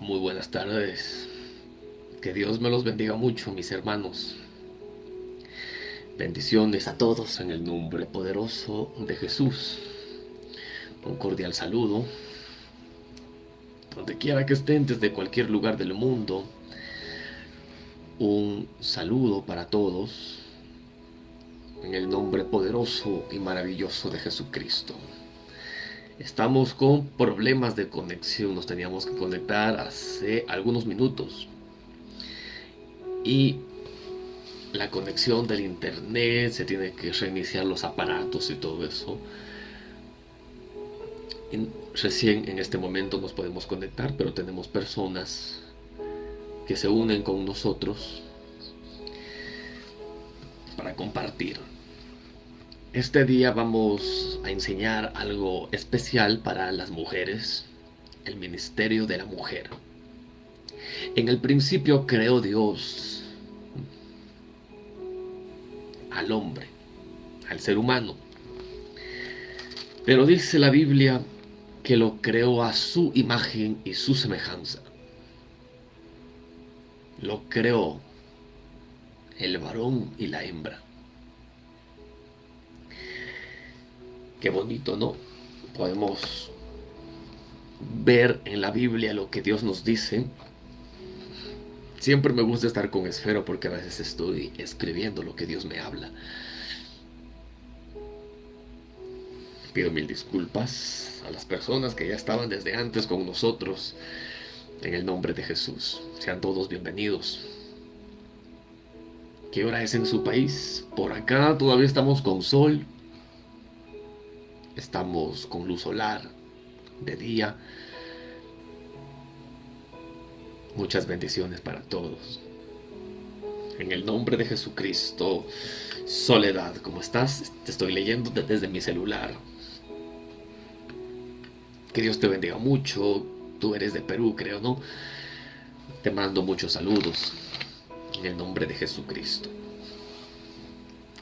Muy buenas tardes. Que Dios me los bendiga mucho, mis hermanos. Bendiciones a todos en el nombre poderoso de Jesús. Un cordial saludo. Donde quiera que estén, desde cualquier lugar del mundo. Un saludo para todos. En el nombre poderoso y maravilloso de Jesucristo. Estamos con problemas de conexión, nos teníamos que conectar hace algunos minutos. Y la conexión del internet, se tiene que reiniciar los aparatos y todo eso. recién en este momento nos podemos conectar, pero tenemos personas que se unen con nosotros para compartir. Este día vamos a enseñar algo especial para las mujeres, el ministerio de la mujer. En el principio creó Dios al hombre, al ser humano. Pero dice la Biblia que lo creó a su imagen y su semejanza. Lo creó el varón y la hembra. Qué bonito, ¿no? Podemos ver en la Biblia lo que Dios nos dice. Siempre me gusta estar con esfero porque a veces estoy escribiendo lo que Dios me habla. Pido mil disculpas a las personas que ya estaban desde antes con nosotros. En el nombre de Jesús. Sean todos bienvenidos. ¿Qué hora es en su país? Por acá todavía estamos con sol, Estamos con luz solar de día. Muchas bendiciones para todos. En el nombre de Jesucristo, Soledad, ¿cómo estás? Te estoy leyendo desde mi celular. Que Dios te bendiga mucho. Tú eres de Perú, creo, ¿no? Te mando muchos saludos. En el nombre de Jesucristo.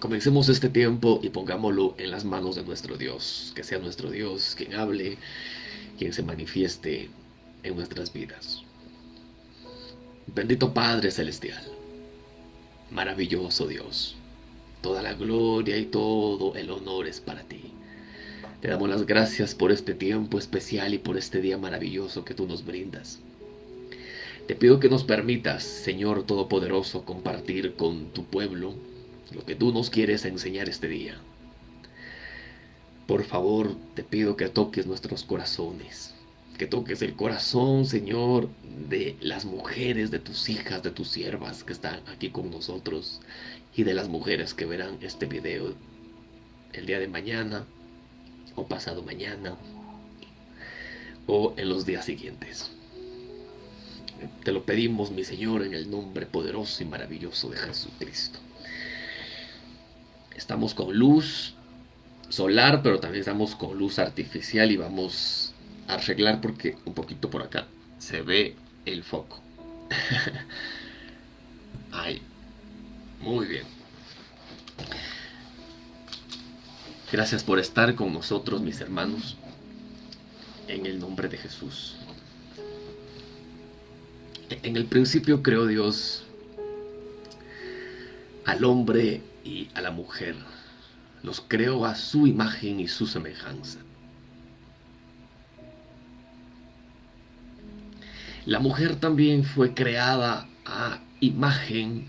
Comencemos este tiempo y pongámoslo en las manos de nuestro Dios, que sea nuestro Dios quien hable, quien se manifieste en nuestras vidas. Bendito Padre Celestial, maravilloso Dios, toda la gloria y todo el honor es para ti. Te damos las gracias por este tiempo especial y por este día maravilloso que tú nos brindas. Te pido que nos permitas, Señor Todopoderoso, compartir con tu pueblo lo que tú nos quieres enseñar este día. Por favor, te pido que toques nuestros corazones, que toques el corazón, Señor, de las mujeres, de tus hijas, de tus siervas que están aquí con nosotros y de las mujeres que verán este video el día de mañana o pasado mañana o en los días siguientes. Te lo pedimos, mi Señor, en el nombre poderoso y maravilloso de Jesucristo. Estamos con luz solar, pero también estamos con luz artificial y vamos a arreglar porque un poquito por acá se ve el foco. Ahí. Muy bien. Gracias por estar con nosotros, mis hermanos, en el nombre de Jesús. En el principio creó Dios al hombre y a la mujer. Los creó a su imagen y su semejanza. La mujer también fue creada a imagen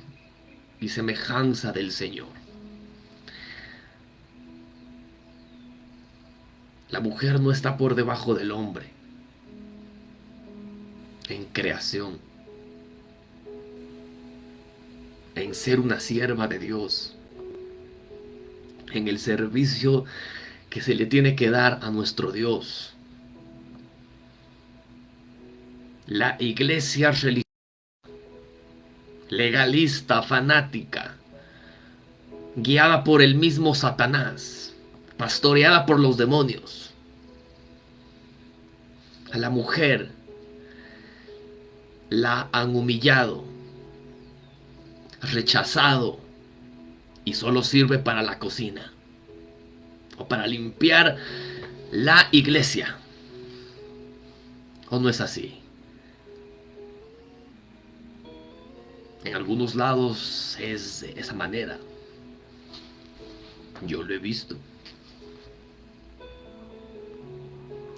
y semejanza del Señor. La mujer no está por debajo del hombre en creación, en ser una sierva de Dios, en el servicio que se le tiene que dar a nuestro Dios. La iglesia religiosa, legalista, fanática, guiada por el mismo Satanás, pastoreada por los demonios. A la mujer la han humillado, rechazado y solo sirve para la cocina o para limpiar la iglesia. ¿O no es así? En algunos lados es de esa manera. Yo lo he visto.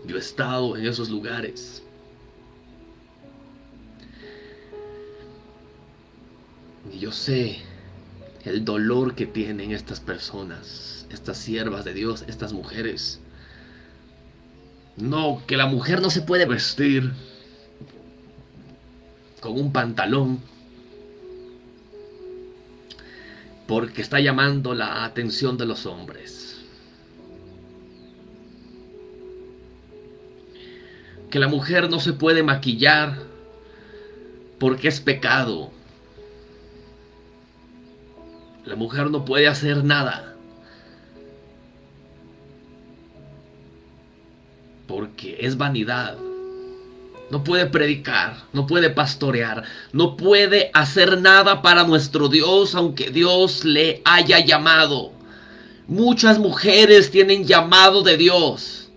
Yo he estado en esos lugares. Y yo sé el dolor que tienen estas personas, estas siervas de Dios, estas mujeres. No, que la mujer no se puede vestir con un pantalón porque está llamando la atención de los hombres. Que la mujer no se puede maquillar porque es pecado. La mujer no puede hacer nada. Porque es vanidad. No puede predicar, no puede pastorear, no puede hacer nada para nuestro Dios aunque Dios le haya llamado. Muchas mujeres tienen llamado de Dios.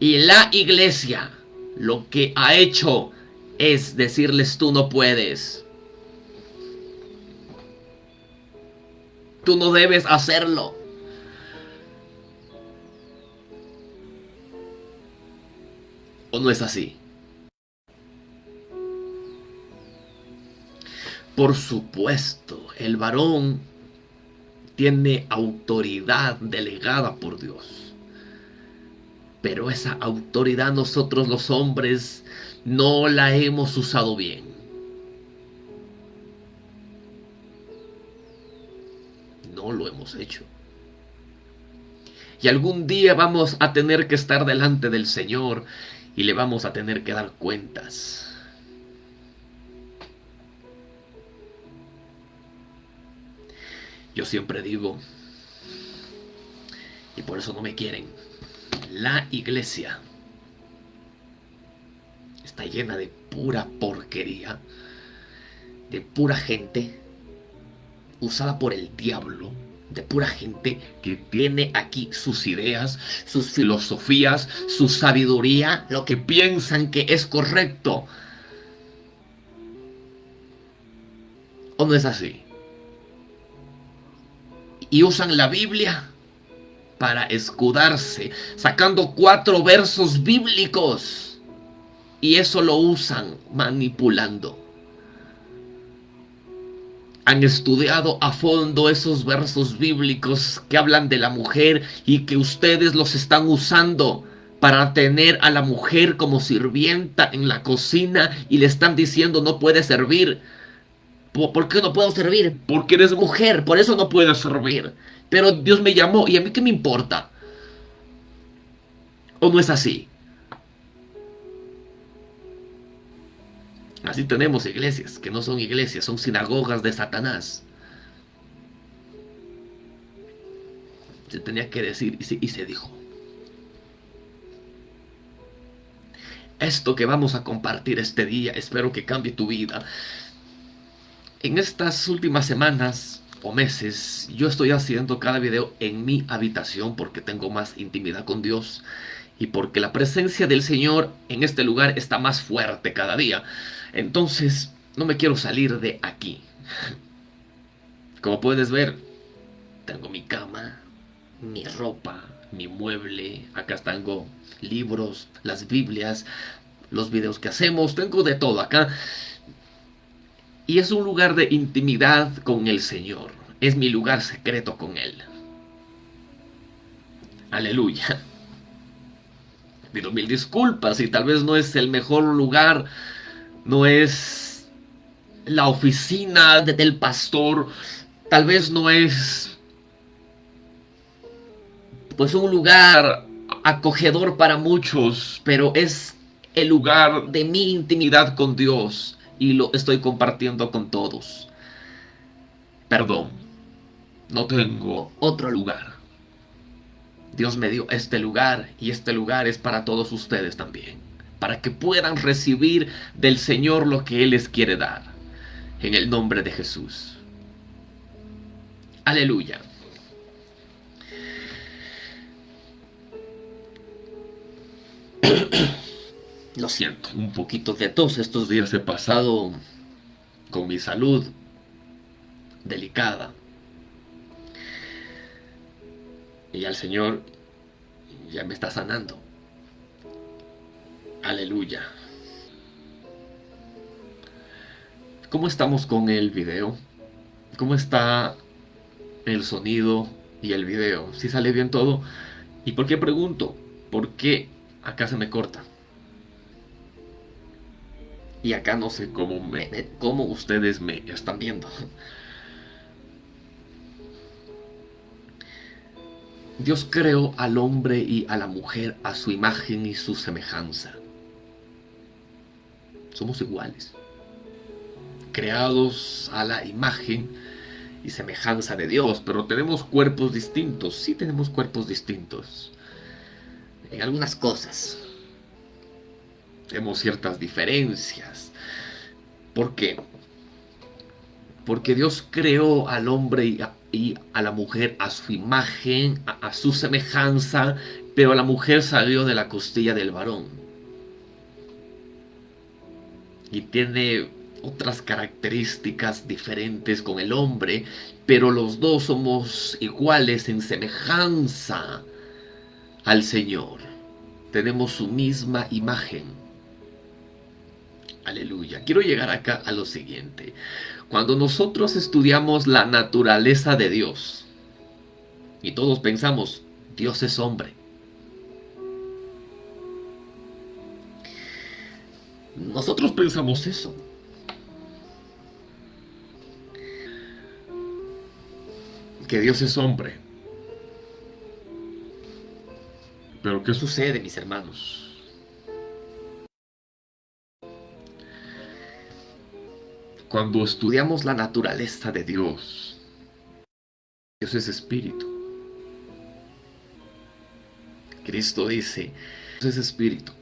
Y la iglesia lo que ha hecho es decirles tú no puedes. Tú no debes hacerlo. ¿O no es así? Por supuesto, el varón tiene autoridad delegada por Dios. Pero esa autoridad nosotros los hombres no la hemos usado bien. No lo hemos hecho. Y algún día vamos a tener que estar delante del Señor y le vamos a tener que dar cuentas. Yo siempre digo, y por eso no me quieren, la iglesia está llena de pura porquería, de pura gente usada por el diablo, de pura gente que tiene aquí sus ideas, sus filosofías, su sabiduría, lo que piensan que es correcto. ¿O no es así? Y usan la Biblia para escudarse, sacando cuatro versos bíblicos. Y eso lo usan manipulando han estudiado a fondo esos versos bíblicos que hablan de la mujer y que ustedes los están usando para tener a la mujer como sirvienta en la cocina y le están diciendo no puede servir. ¿Por qué no puedo servir? Porque eres mujer, por eso no puedes servir. Pero Dios me llamó y a mí qué me importa. ¿O no es así? Así tenemos iglesias que no son iglesias, son sinagogas de Satanás. Se tenía que decir y se, dijo. Esto que vamos a compartir este día, espero que cambie tu vida. En estas últimas semanas o meses, yo estoy haciendo cada video en mi habitación porque tengo más intimidad con Dios y porque la presencia del Señor en este lugar está más fuerte cada día. Entonces, no me quiero salir de aquí. Como puedes ver, tengo mi cama, mi ropa, mi mueble, acá tengo libros, las Biblias, los videos que hacemos, tengo de todo acá. Y es un lugar de intimidad con el Señor. Es mi lugar secreto con Él. Aleluya. Pido mil disculpas y tal vez no es el mejor lugar no es la oficina del pastor, tal vez no es pues un lugar acogedor para muchos, pero es el lugar de mi intimidad con Dios y lo estoy compartiendo con todos. Perdón, no tengo otro lugar. Dios me dio este lugar y este lugar es para todos ustedes también para que puedan recibir del Señor lo que Él les quiere dar. En el nombre de Jesús. Aleluya. Lo siento, un poquito de tos estos días he pasado con mi salud delicada. Y al Señor ya me está sanando. Aleluya. ¿Cómo estamos con el video? ¿Cómo está el sonido y el video? ¿Si sale bien todo? ¿Y por qué pregunto? ¿Por qué acá se me corta? Y acá no sé cómo, cómo ustedes me están viendo. Dios creó al hombre y a la mujer a su imagen y su semejanza. Somos iguales. Creados a la imagen y semejanza de Dios, pero tenemos cuerpos distintos. Sí tenemos cuerpos distintos. En algunas cosas. Tenemos ciertas diferencias. ¿Por qué? Porque Dios creó al hombre y a, la mujer a su imagen, a, su semejanza, pero la mujer salió de la costilla del varón. Y tiene otras características diferentes con el hombre, pero los dos somos iguales en semejanza al Señor. Tenemos su misma imagen. Aleluya. Quiero llegar acá a lo siguiente. Cuando nosotros estudiamos la naturaleza de Dios, y todos pensamos, Dios es hombre. Nosotros pensamos eso. Que Dios es hombre. Pero ¿qué sucede, mis hermanos? Cuando estudiamos la naturaleza de Dios, Dios es espíritu. Cristo dice, Dios es espíritu.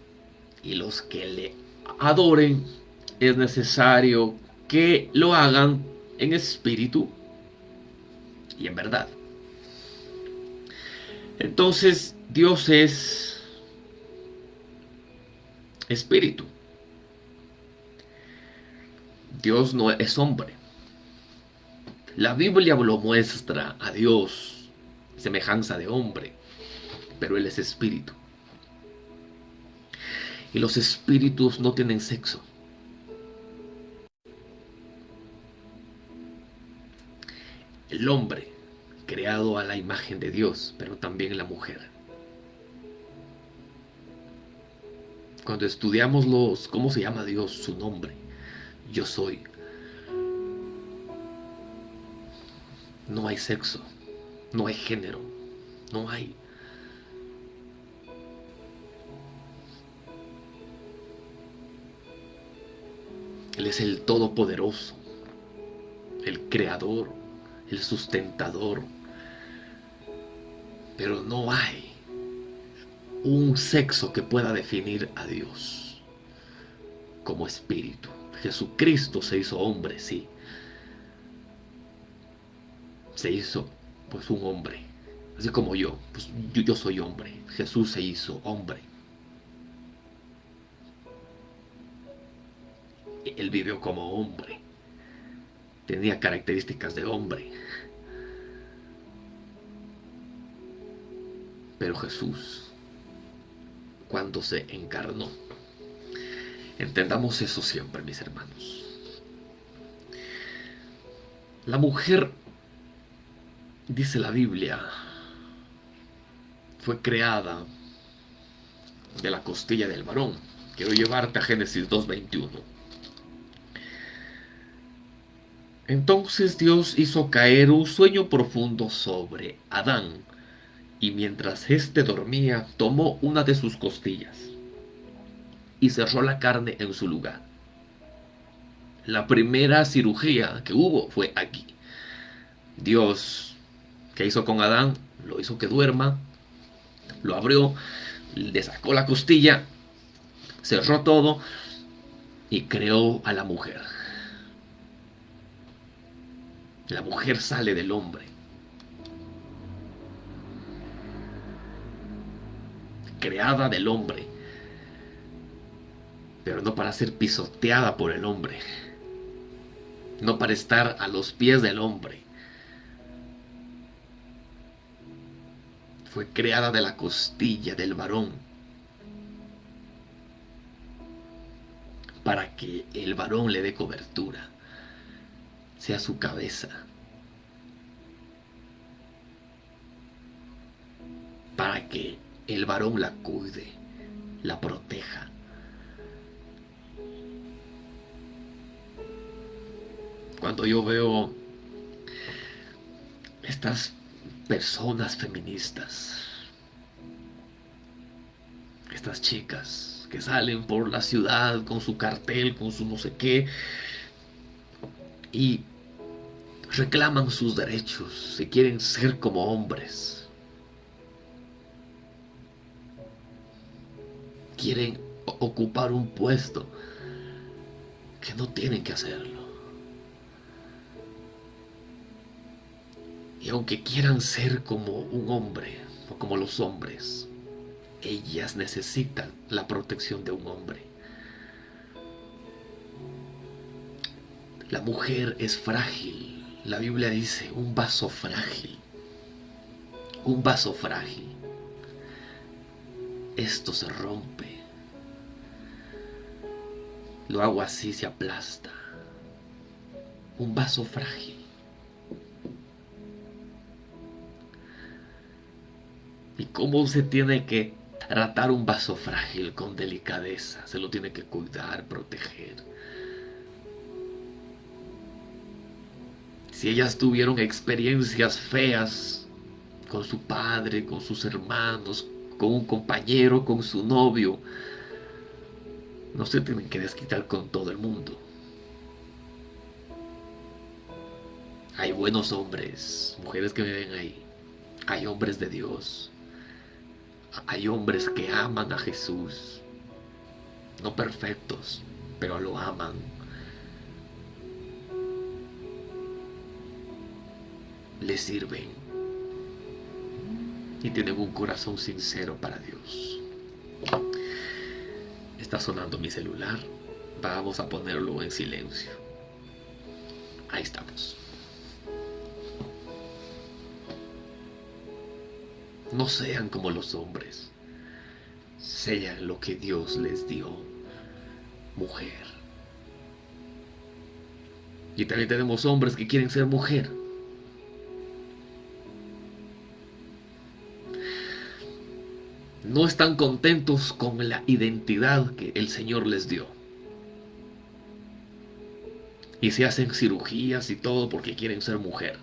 Y los que le adoren es necesario que lo hagan en espíritu y en verdad. Entonces Dios es espíritu. Dios no es hombre. La Biblia lo muestra a Dios semejanza de hombre, pero Él es espíritu. Y los espíritus no tienen sexo. El hombre, creado a la imagen de Dios, pero también la mujer. Cuando estudiamos los, cómo se llama Dios, su nombre, yo soy. No hay sexo, no hay género, no hay. Él es el Todopoderoso, el Creador, el Sustentador. Pero no hay un sexo que pueda definir a Dios como espíritu. Jesucristo se hizo hombre, sí. Se hizo pues un hombre. Así como yo, pues yo, yo soy hombre. Jesús se hizo hombre. Él vivió como hombre. Tenía características de hombre. Pero Jesús, cuando se encarnó, Entendamos eso siempre, mis hermanos. La mujer, dice la Biblia, fue creada de la costilla del varón. Quiero llevarte a Génesis 2.21. Entonces Dios hizo caer un sueño profundo sobre Adán, y mientras éste dormía, tomó una de sus costillas y cerró la carne en su lugar. La primera cirugía que hubo fue aquí. Dios, que hizo con Adán? Lo hizo que duerma, lo abrió, le sacó la costilla, cerró todo y creó a la mujer. La mujer sale del hombre. Creada del hombre pero no para ser pisoteada por el hombre, no para estar a los pies del hombre. Fue creada de la costilla del varón para que el varón le dé cobertura, sea su cabeza. Para que el varón la cuide, la proteja. Cuando yo veo estas personas feministas, estas chicas que salen por la ciudad con su cartel, con su no sé qué, y reclaman sus derechos, se quieren ser como hombres. Quieren ocupar un puesto que no tienen que hacerlo. Y aunque quieran ser como un hombre o como los hombres, ellas necesitan la protección de un hombre. La mujer es frágil. La Biblia dice un vaso frágil. Un vaso frágil. Esto se rompe. Lo hago así, se aplasta. Un vaso frágil. y cómo se tiene que tratar un vaso frágil con delicadeza. Se lo tiene que cuidar, proteger. Si ellas tuvieron experiencias feas con su padre, con sus hermanos, con un compañero, con su novio, no se tienen que desquitar con todo el mundo. Hay buenos hombres, mujeres que me ven ahí. Hay hombres de Dios hay hombres que aman a Jesús, no perfectos, pero lo aman. Le sirven y tienen un corazón sincero para Dios. Está sonando mi celular. Vamos a ponerlo en silencio. Ahí estamos. No sean como los hombres. Sean lo que Dios les dio. Mujer. Y también tenemos hombres que quieren ser mujer. No están contentos con la identidad que el Señor les dio. Y se hacen cirugías y todo porque quieren ser mujer.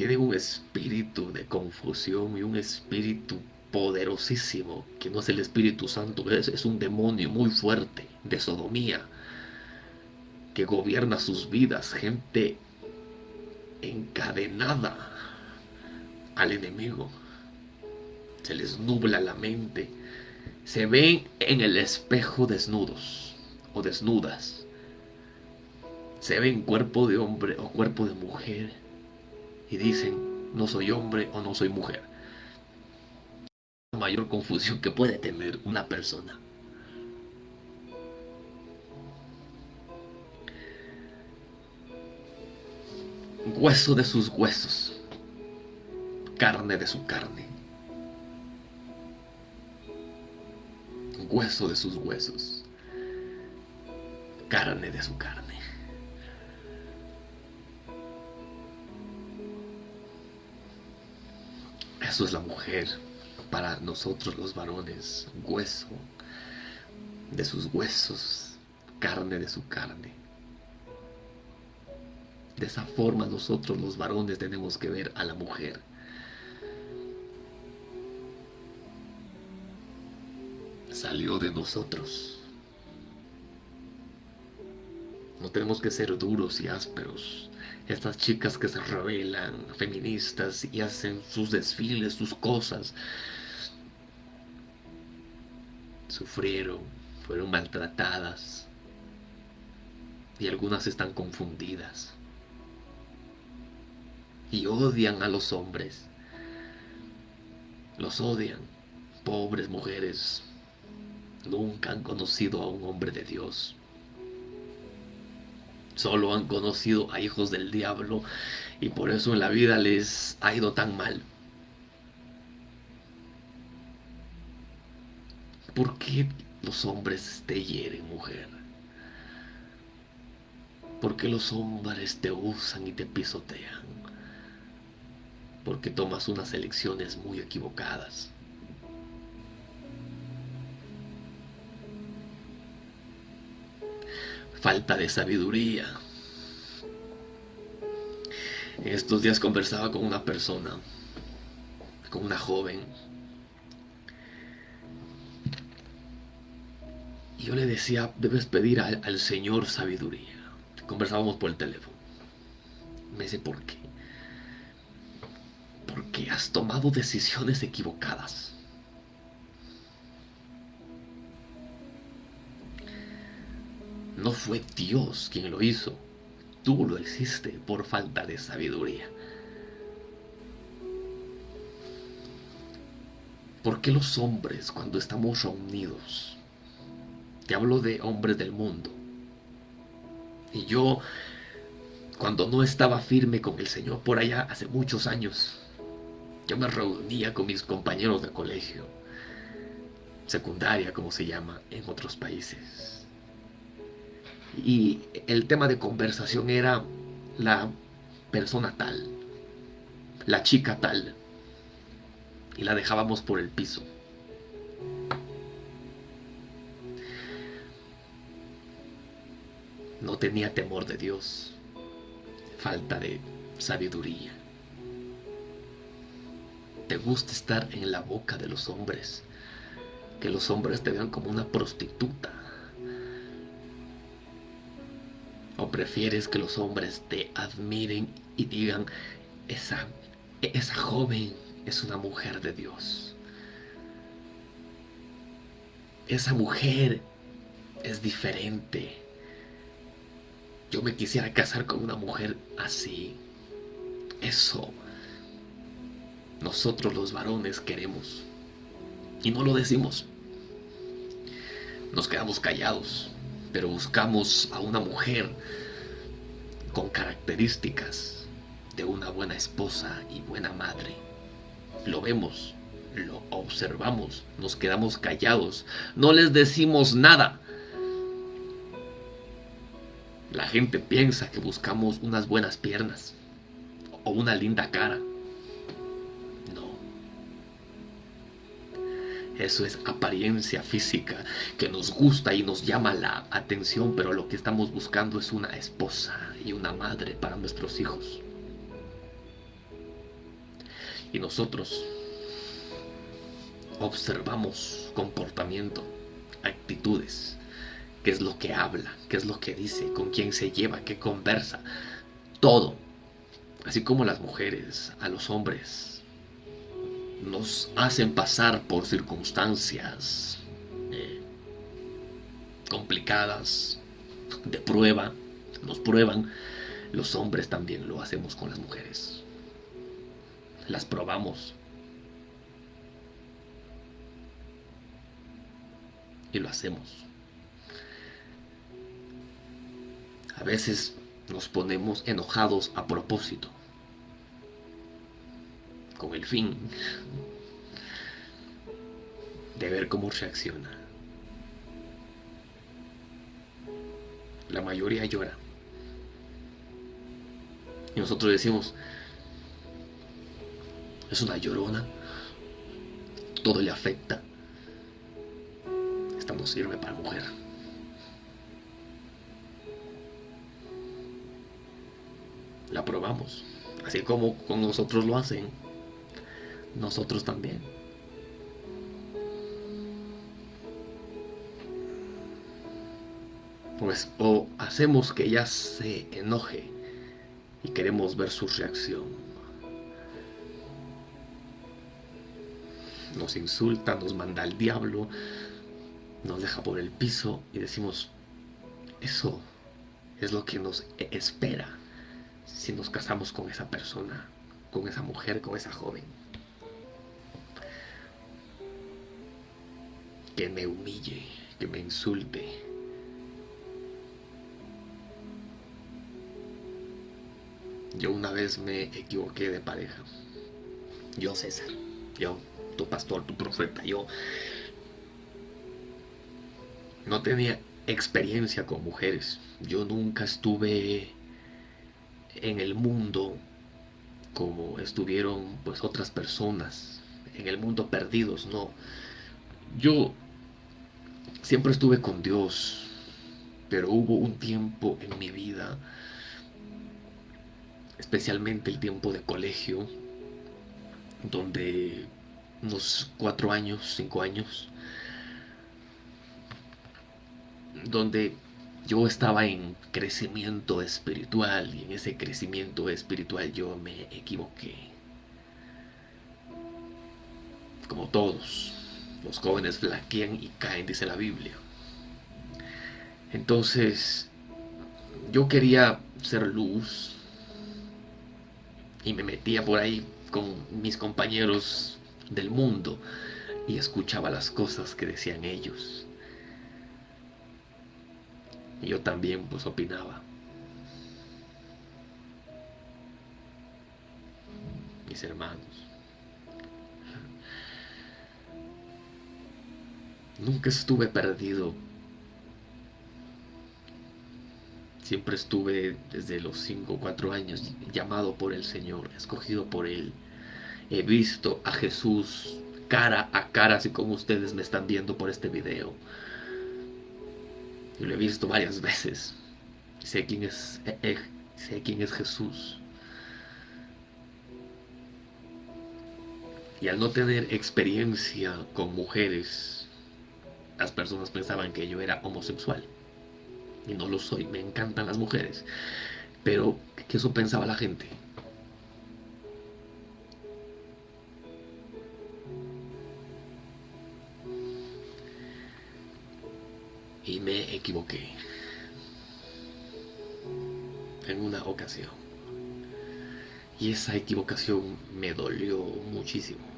tienen un espíritu de confusión y un espíritu poderosísimo, que no es el Espíritu Santo, es, es un demonio muy fuerte de sodomía, que gobierna sus vidas, gente encadenada al enemigo. Se les nubla la mente. Se ven en el espejo desnudos o desnudas. Se ven cuerpo de hombre o cuerpo de mujer y dicen, no soy hombre o no soy mujer. La mayor confusión que puede tener una persona. Hueso de sus huesos, carne de su carne. Hueso de sus huesos, carne de su carne. Eso es la mujer para nosotros los varones, hueso de sus huesos, carne de su carne. De esa forma nosotros los varones tenemos que ver a la mujer. Salió de nosotros. No tenemos que ser duros y ásperos estas chicas que se revelan, feministas, y hacen sus desfiles, sus cosas, sufrieron, fueron maltratadas, y algunas están confundidas, y odian a los hombres, los odian, pobres mujeres, nunca han conocido a un hombre de Dios, Solo han conocido a hijos del diablo y por eso en la vida les ha ido tan mal. ¿Por qué los hombres te hieren, mujer? ¿Por qué los hombres te usan y te pisotean? Porque tomas unas elecciones muy equivocadas. Falta de sabiduría. Estos días conversaba con una persona, con una joven, y yo le decía, debes pedir al, al Señor sabiduría. Conversábamos por el teléfono. Me dice, ¿por qué? Porque has tomado decisiones equivocadas. No fue Dios quien lo hizo. Tú lo hiciste por falta de sabiduría. ¿Por qué los hombres cuando estamos reunidos? Te hablo de hombres del mundo. Y yo, cuando no estaba firme con el Señor por allá hace muchos años, yo me reunía con mis compañeros de colegio, secundaria como se llama en otros países y el tema de conversación era la persona tal, la chica tal, y la dejábamos por el piso. No tenía temor de Dios, falta de sabiduría. Te gusta estar en la boca de los hombres, que los hombres te vean como una prostituta ¿O prefieres que los hombres te admiren y digan, esa, esa joven es una mujer de Dios? Esa mujer es diferente. Yo me quisiera casar con una mujer así. Eso nosotros los varones queremos. Y no lo decimos. Nos quedamos callados pero buscamos a una mujer con características de una buena esposa y buena madre. Lo vemos, lo observamos, nos quedamos callados, no les decimos nada. La gente piensa que buscamos unas buenas piernas o una linda cara. Eso es apariencia física que nos gusta y nos llama la atención, pero lo que estamos buscando es una esposa y una madre para nuestros hijos. Y nosotros observamos comportamiento, actitudes, qué es lo que habla, qué es lo que dice, con quién se lleva, qué conversa, todo. Así como las mujeres, a los hombres, nos hacen pasar por circunstancias eh, complicadas, de prueba, nos prueban, los hombres también lo hacemos con las mujeres. Las probamos. Y lo hacemos. A veces nos ponemos enojados a propósito con el fin de ver cómo reacciona. La mayoría llora. Y nosotros decimos, es una llorona, todo le afecta. Esta no sirve para mujer. La probamos, así como con nosotros lo hacen nosotros también. Pues o hacemos que ella se enoje y queremos ver su reacción. Nos insulta, nos manda al diablo, nos deja por el piso y decimos, eso es lo que nos espera si nos casamos con esa persona, con esa mujer, con esa joven. Que me humille, que me insulte. Yo una vez me equivoqué de pareja. Yo, César. Yo, tu pastor, tu profeta. Yo no tenía experiencia con mujeres. Yo nunca estuve en el mundo como estuvieron pues otras personas en el mundo perdidos, no. Yo siempre estuve con Dios, pero hubo un tiempo en mi vida, especialmente el tiempo de colegio, donde unos cuatro años, cinco años, donde yo estaba en crecimiento espiritual y en ese crecimiento espiritual yo me equivoqué. Como todos, los jóvenes flaquean y caen, dice la Biblia. Entonces, yo quería ser luz y me metía por ahí con mis compañeros del mundo y escuchaba las cosas que decían ellos. Y yo también pues opinaba. Mis hermanos. Nunca estuve perdido. Siempre estuve desde los 5 o 4 años llamado por el Señor, escogido por Él. He visto a Jesús cara a cara, así como ustedes me están viendo por este video. Y lo he visto varias veces. Sé quién es, eh, eh, sé quién es Jesús. Y al no tener experiencia con mujeres, las personas pensaban que yo era homosexual. Y no lo soy, me encantan las mujeres. Pero que eso pensaba la gente. y me equivoqué en una ocasión. Y esa equivocación me dolió muchísimo.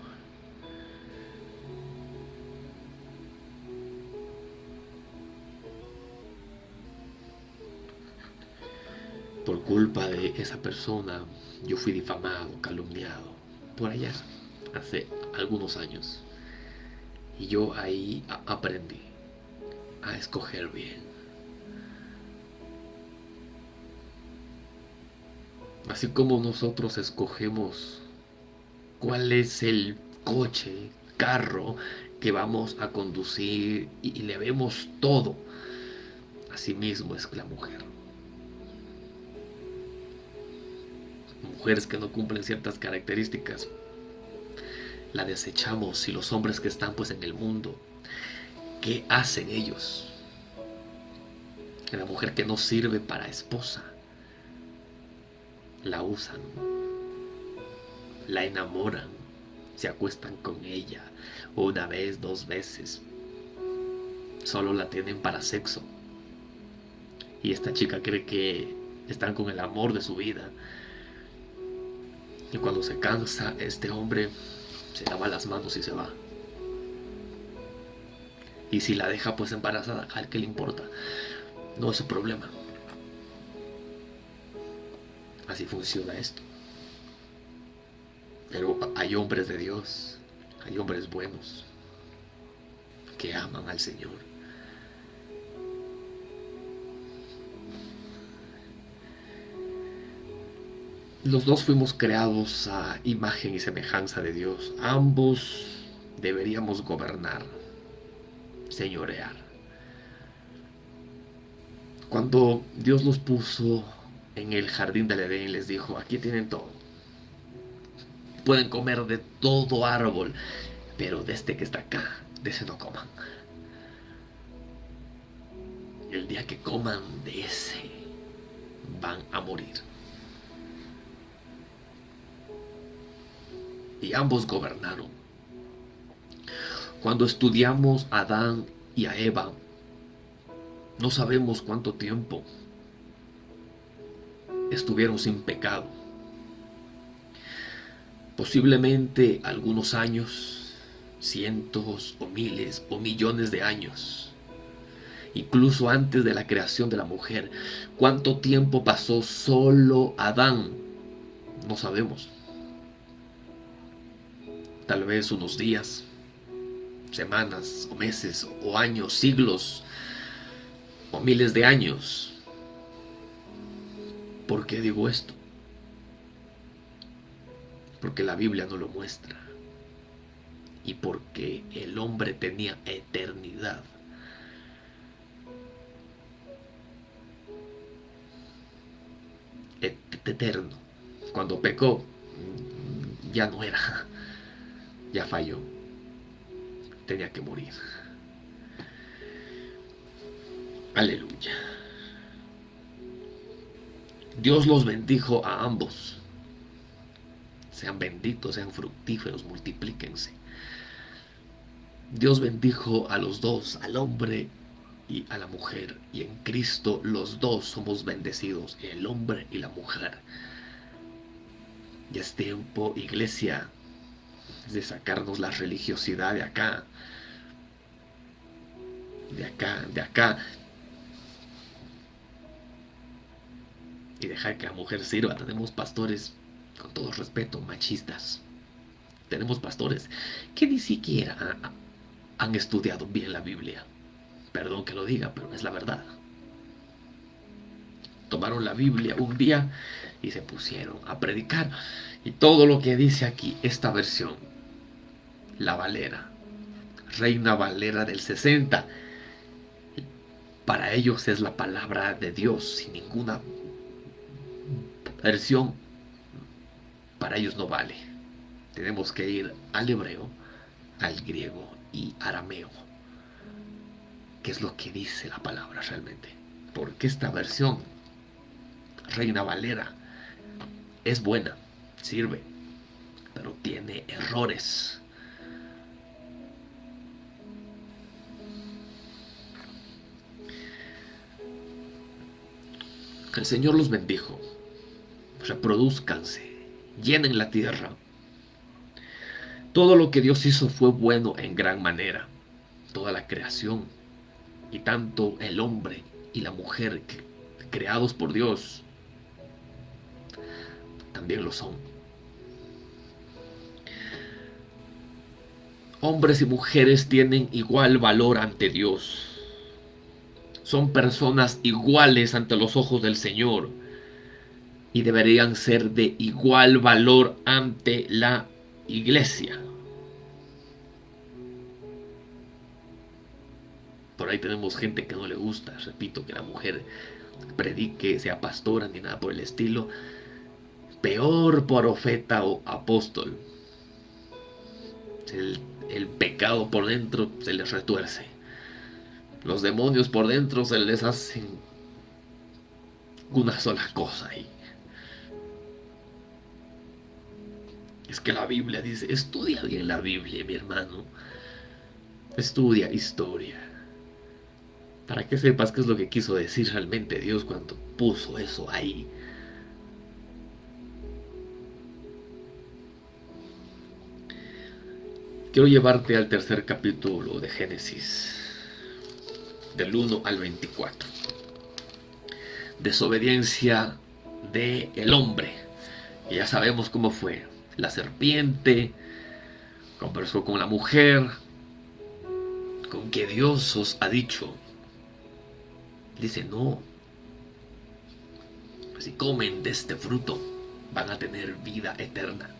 Por culpa de esa persona, yo fui difamado, calumniado, por allá, hace algunos años. Y yo ahí aprendí a escoger bien. Así como nosotros escogemos cuál es el coche, carro que vamos a conducir y, le vemos todo, así mismo es la mujer. Mujeres que no cumplen ciertas características, la desechamos y los hombres que están pues en el mundo ¿Qué hacen ellos? La mujer que no sirve para esposa, la usan, la enamoran, se acuestan con ella una vez, dos veces, solo la tienen para sexo. Y esta chica cree que están con el amor de su vida. Y cuando se cansa, este hombre se lava las manos y se va. Y si la deja pues embarazada, ¿al qué le importa? No es su problema. Así funciona esto. Pero hay hombres de Dios, hay hombres buenos que aman al Señor. Los dos fuimos creados a imagen y semejanza de Dios. Ambos deberíamos gobernar señorear. Cuando Dios los puso en el jardín del Edén, les dijo, aquí tienen todo. Pueden comer de todo árbol, pero de este que está acá, de ese no coman. El día que coman de ese, van a morir. Y ambos gobernaron cuando estudiamos a Adán y a Eva, no sabemos cuánto tiempo estuvieron sin pecado. Posiblemente algunos años, cientos o miles o millones de años. Incluso antes de la creación de la mujer. ¿Cuánto tiempo pasó solo Adán No sabemos. Tal vez unos días, semanas o meses o años, siglos o miles de años. ¿Por qué digo esto? Porque la Biblia no lo muestra. Y porque el hombre tenía eternidad. Eterno. Cuando pecó, ya no era. Ya falló. Tenía que morir. Aleluya. Dios los bendijo a ambos. Sean benditos, sean fructíferos, multiplíquense. Dios bendijo a los dos, al hombre y a la mujer. Y en Cristo los dos somos bendecidos, el hombre y la mujer. Ya es tiempo, iglesia, de sacarnos la religiosidad de acá. De acá, de acá. y dejar que la mujer sirva. Tenemos pastores, con todo respeto, machistas. Tenemos pastores que ni siquiera han estudiado bien la Biblia. Perdón que lo diga, pero es la verdad. Tomaron la Biblia un día y se pusieron a predicar. Y todo lo que dice aquí, esta versión, la Valera, Reina Valera del 60, para ellos es la palabra de Dios, sin ninguna versión para ellos no vale. Tenemos que ir al hebreo, al griego y arameo. ¿Qué es lo que dice la palabra realmente? Porque esta versión, Reina Valera, es buena, sirve, pero tiene errores. El Señor los bendijo reproduzcanse, llenen la tierra. Todo lo que Dios hizo fue bueno en gran manera. Toda la creación y tanto el hombre y la mujer creados por Dios también lo son. Hombres y mujeres tienen igual valor ante Dios. Son personas iguales ante los ojos del Señor y deberían ser de igual valor ante la iglesia. Por ahí tenemos gente que no le gusta, repito, que la mujer predique, sea pastora ni nada por el estilo. Peor profeta o apóstol. El, el pecado por dentro se les retuerce. Los demonios por dentro se les hacen una sola cosa. Es que la Biblia dice, estudia bien la Biblia, mi hermano. Estudia historia. Para que sepas qué es lo que quiso decir realmente Dios cuando puso eso ahí. Quiero llevarte al tercer capítulo de Génesis, del 1 al 24. Desobediencia del el hombre. Y ya sabemos cómo fue la serpiente, conversó con la mujer, con que Dios os ha dicho. Dice, no, si comen de este fruto, van a tener vida eterna.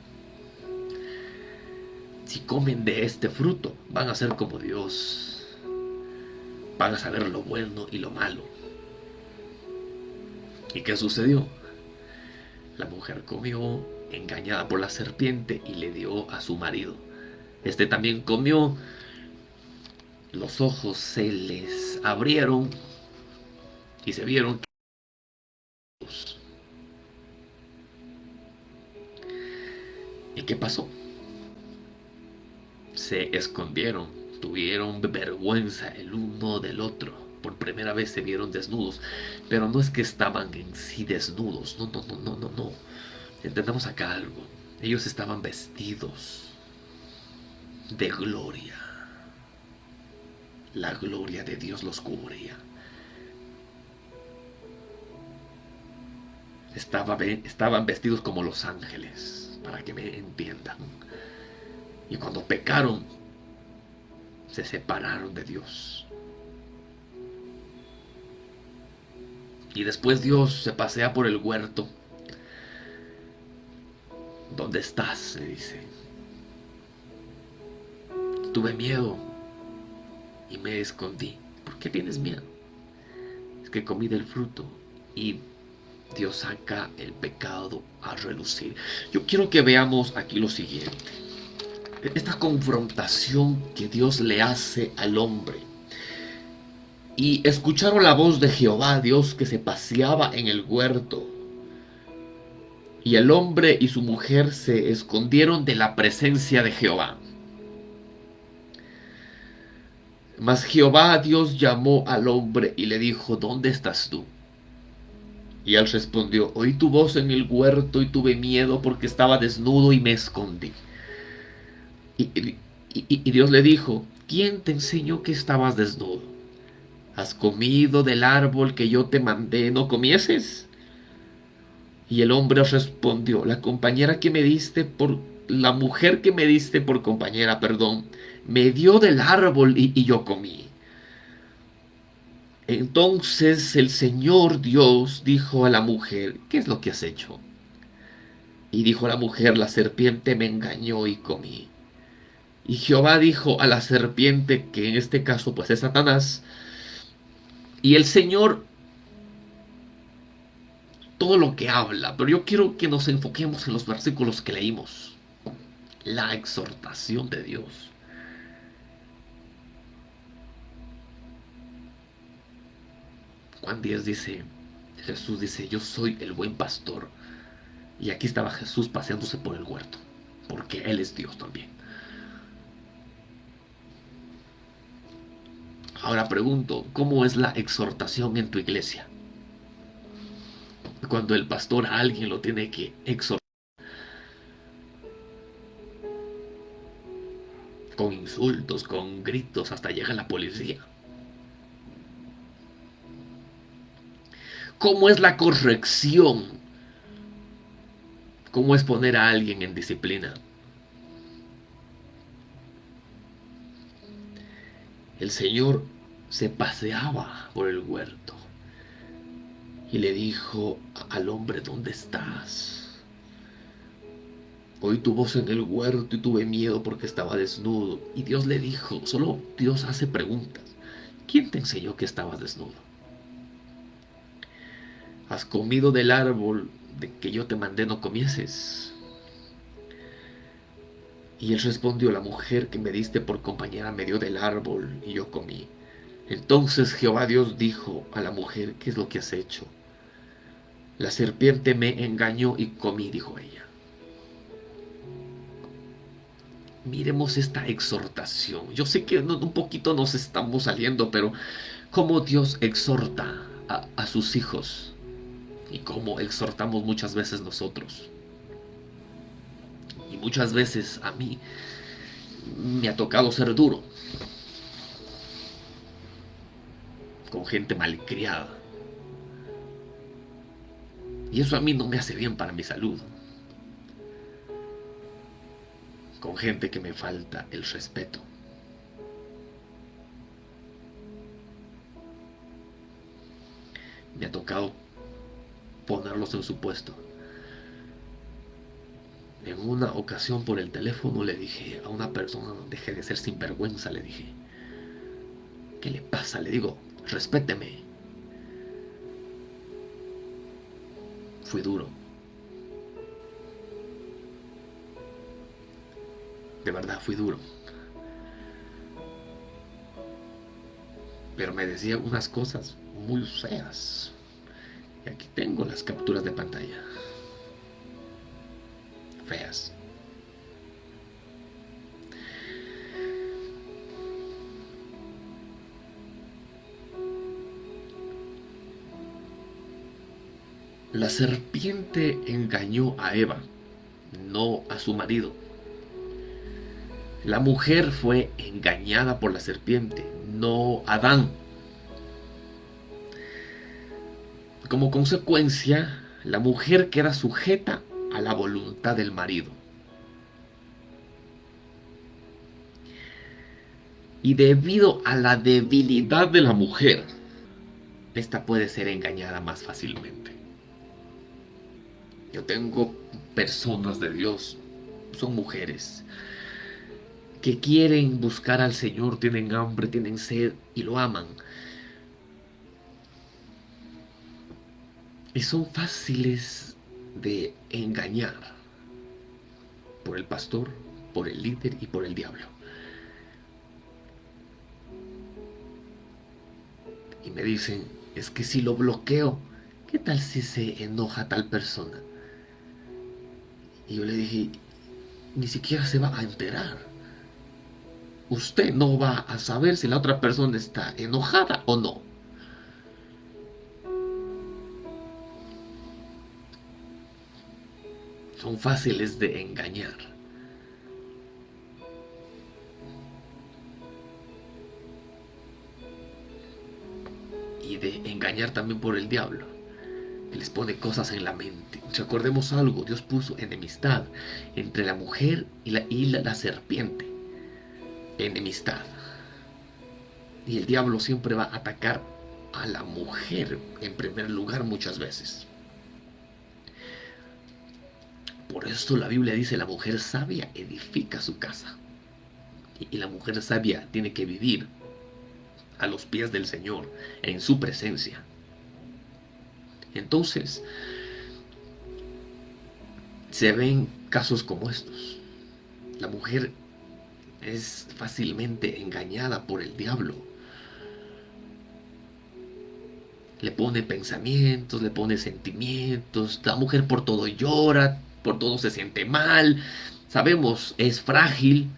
Si comen de este fruto, van a ser como Dios. Van a saber lo bueno y lo malo. ¿Y qué sucedió? La mujer comió engañada por la serpiente y le dio a su marido. Este también comió, los ojos se les abrieron y se vieron ¿Y qué pasó? Se escondieron, tuvieron vergüenza el uno del otro. Por primera vez se vieron desnudos, pero no es que estaban en sí desnudos, no, no, no, no, no, no Entendamos acá algo. Ellos estaban vestidos de gloria. La gloria de Dios los cubría. estaban vestidos como los ángeles, para que me entiendan. Y cuando pecaron, se separaron de Dios. Y después Dios se pasea por el huerto. ¿Dónde estás? se dice. Tuve miedo y me escondí. ¿Por qué tienes miedo? Es que comí del fruto y Dios saca el pecado a relucir. Yo quiero que veamos aquí lo siguiente. Esta confrontación que Dios le hace al hombre. Y escucharon la voz de Jehová, Dios que se paseaba en el huerto. Y el hombre y su mujer se escondieron de la presencia de Jehová. Mas Jehová Dios llamó al hombre y le dijo, ¿dónde estás tú? Y él respondió, oí tu voz en el huerto y tuve miedo porque estaba desnudo y me escondí. Y, Dios le dijo, ¿quién te enseñó que estabas desnudo? ¿Has comido del árbol que yo te mandé, no comieses? Y el hombre respondió, la compañera que me diste por, la mujer que me diste por compañera, perdón, me dio del árbol y yo comí. Entonces el Señor Dios dijo a la mujer, ¿qué es lo que has hecho? Y dijo la mujer, la serpiente me engañó y comí. Y Jehová dijo a la serpiente, que en este caso pues es Satanás, y el Señor todo lo que habla, pero yo quiero que nos enfoquemos en los versículos que leímos. La exhortación de Dios. Juan 10 dice, Jesús dice, yo soy el buen pastor. Y aquí estaba Jesús paseándose por el huerto, porque Él es Dios también. Ahora pregunto, ¿cómo es la exhortación en tu iglesia? Cuando el pastor a alguien lo tiene que exhortar. Con insultos, con gritos, hasta llega la policía. ¿Cómo es la corrección? ¿Cómo es poner a alguien en disciplina? El Señor se paseaba por el huerto y le dijo al hombre, ¿dónde estás? Oí tu voz en el huerto y tuve miedo porque estaba desnudo. Y Dios le dijo, solo Dios hace preguntas. ¿Quién te enseñó que estabas desnudo? ¿Has comido del árbol de que yo te mandé no comieses? Y él respondió, la mujer que me diste por compañera me dio del árbol y yo comí. Entonces Jehová Dios dijo a la mujer, ¿qué es lo que has hecho? La serpiente me engañó y comí, dijo ella. Miremos esta exhortación. Yo sé que un poquito nos estamos saliendo, pero cómo Dios exhorta a, a sus hijos y como exhortamos muchas veces nosotros. Y muchas veces a mí me ha tocado ser duro con gente malcriada. Y eso a mí no me hace bien para mi salud. Con gente que me falta el respeto. Me ha tocado ponerlos en su puesto. En una ocasión por el teléfono le dije a una persona, deje de ser sinvergüenza, le dije, ¿qué le pasa? Le digo, respéteme. Fui duro. De verdad, fui duro. Pero me decía unas cosas muy feas. Y aquí tengo las capturas de pantalla. Feas. La serpiente engañó a Eva, no a su marido. La mujer fue engañada por la serpiente, no Adán. Como consecuencia, la mujer queda sujeta a la voluntad del marido. Y debido a la debilidad de la mujer, esta puede ser engañada más fácilmente. Yo tengo personas de Dios, son mujeres, que quieren buscar al Señor, tienen hambre, tienen sed y lo aman. Y son fáciles de engañar por el pastor, por el líder y por el diablo. Y me dicen, es que si lo bloqueo, ¿qué tal si se enoja tal persona? Y yo le dije, ni siquiera se va a enterar. Usted no va a saber si la otra persona está enojada o no. Son fáciles de engañar. Y de engañar también por el diablo les pone cosas en la mente. Recordemos algo, Dios puso enemistad entre la mujer y la, y la serpiente. Enemistad. Y el diablo siempre va a atacar a la mujer en primer lugar muchas veces. Por eso la Biblia dice, la mujer sabia edifica su casa. Y la mujer sabia tiene que vivir a los pies del Señor, en su presencia. Entonces, se ven casos como estos. La mujer es fácilmente engañada por el diablo. Le pone pensamientos, le pone sentimientos. La mujer por todo llora, por todo se siente mal. Sabemos, es frágil.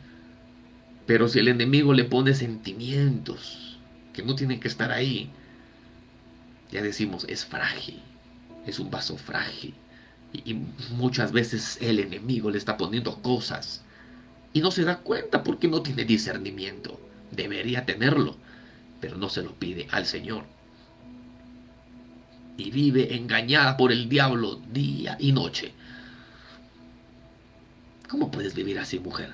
Pero si el enemigo le pone sentimientos que no tienen que estar ahí, ya decimos, es frágil, es un vaso frágil. Y, muchas veces el enemigo le está poniendo cosas y no se da cuenta porque no tiene discernimiento. Debería tenerlo, pero no se lo pide al Señor. Y vive engañada por el diablo día y noche. ¿Cómo puedes vivir así, mujer?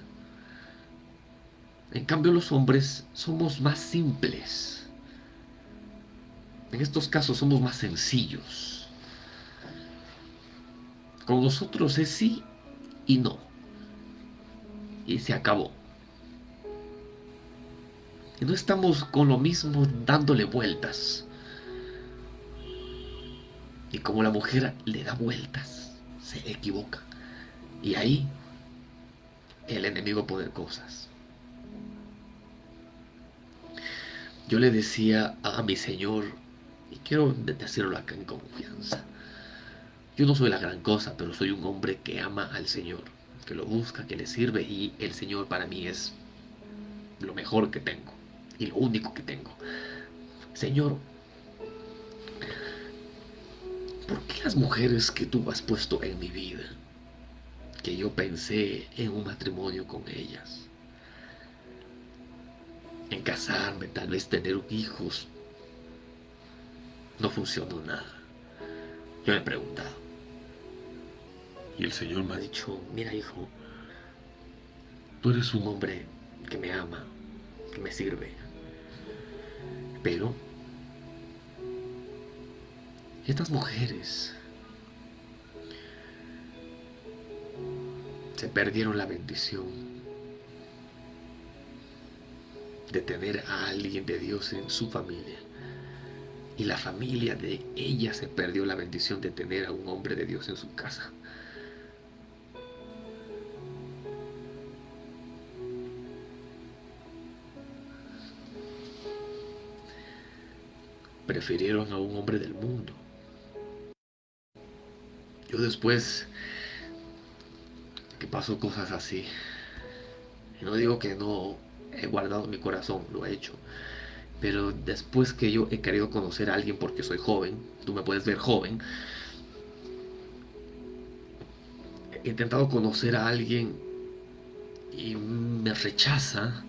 En cambio, los hombres somos más simples en estos casos somos más sencillos. Con nosotros es sí y no. Y se acabó. Y no estamos con lo mismo dándole vueltas. Y como la mujer le da vueltas, se equivoca. Y ahí el enemigo pone cosas. Yo le decía a mi Señor, quiero decirlo acá en confianza. Yo no soy la gran cosa, pero soy un hombre que ama al Señor, que lo busca, que le sirve y el Señor para mí es lo mejor que tengo y lo único que tengo. Señor, ¿por qué las mujeres que tú has puesto en mi vida, que yo pensé en un matrimonio con ellas, en casarme, tal vez tener hijos, no funcionó nada. Yo le he preguntado. Y el Señor me ha dicho, mira hijo, tú eres un hombre que me ama, que me sirve. Pero estas mujeres se perdieron la bendición de tener a alguien de Dios en su familia y la familia de ella se perdió la bendición de tener a un hombre de Dios en su casa. Prefirieron a un hombre del mundo. Yo después que pasó cosas así, no digo que no he guardado mi corazón, lo he hecho, pero después que yo he querido conocer a alguien porque soy joven, tú me puedes ver joven, he intentado conocer a alguien y me rechaza,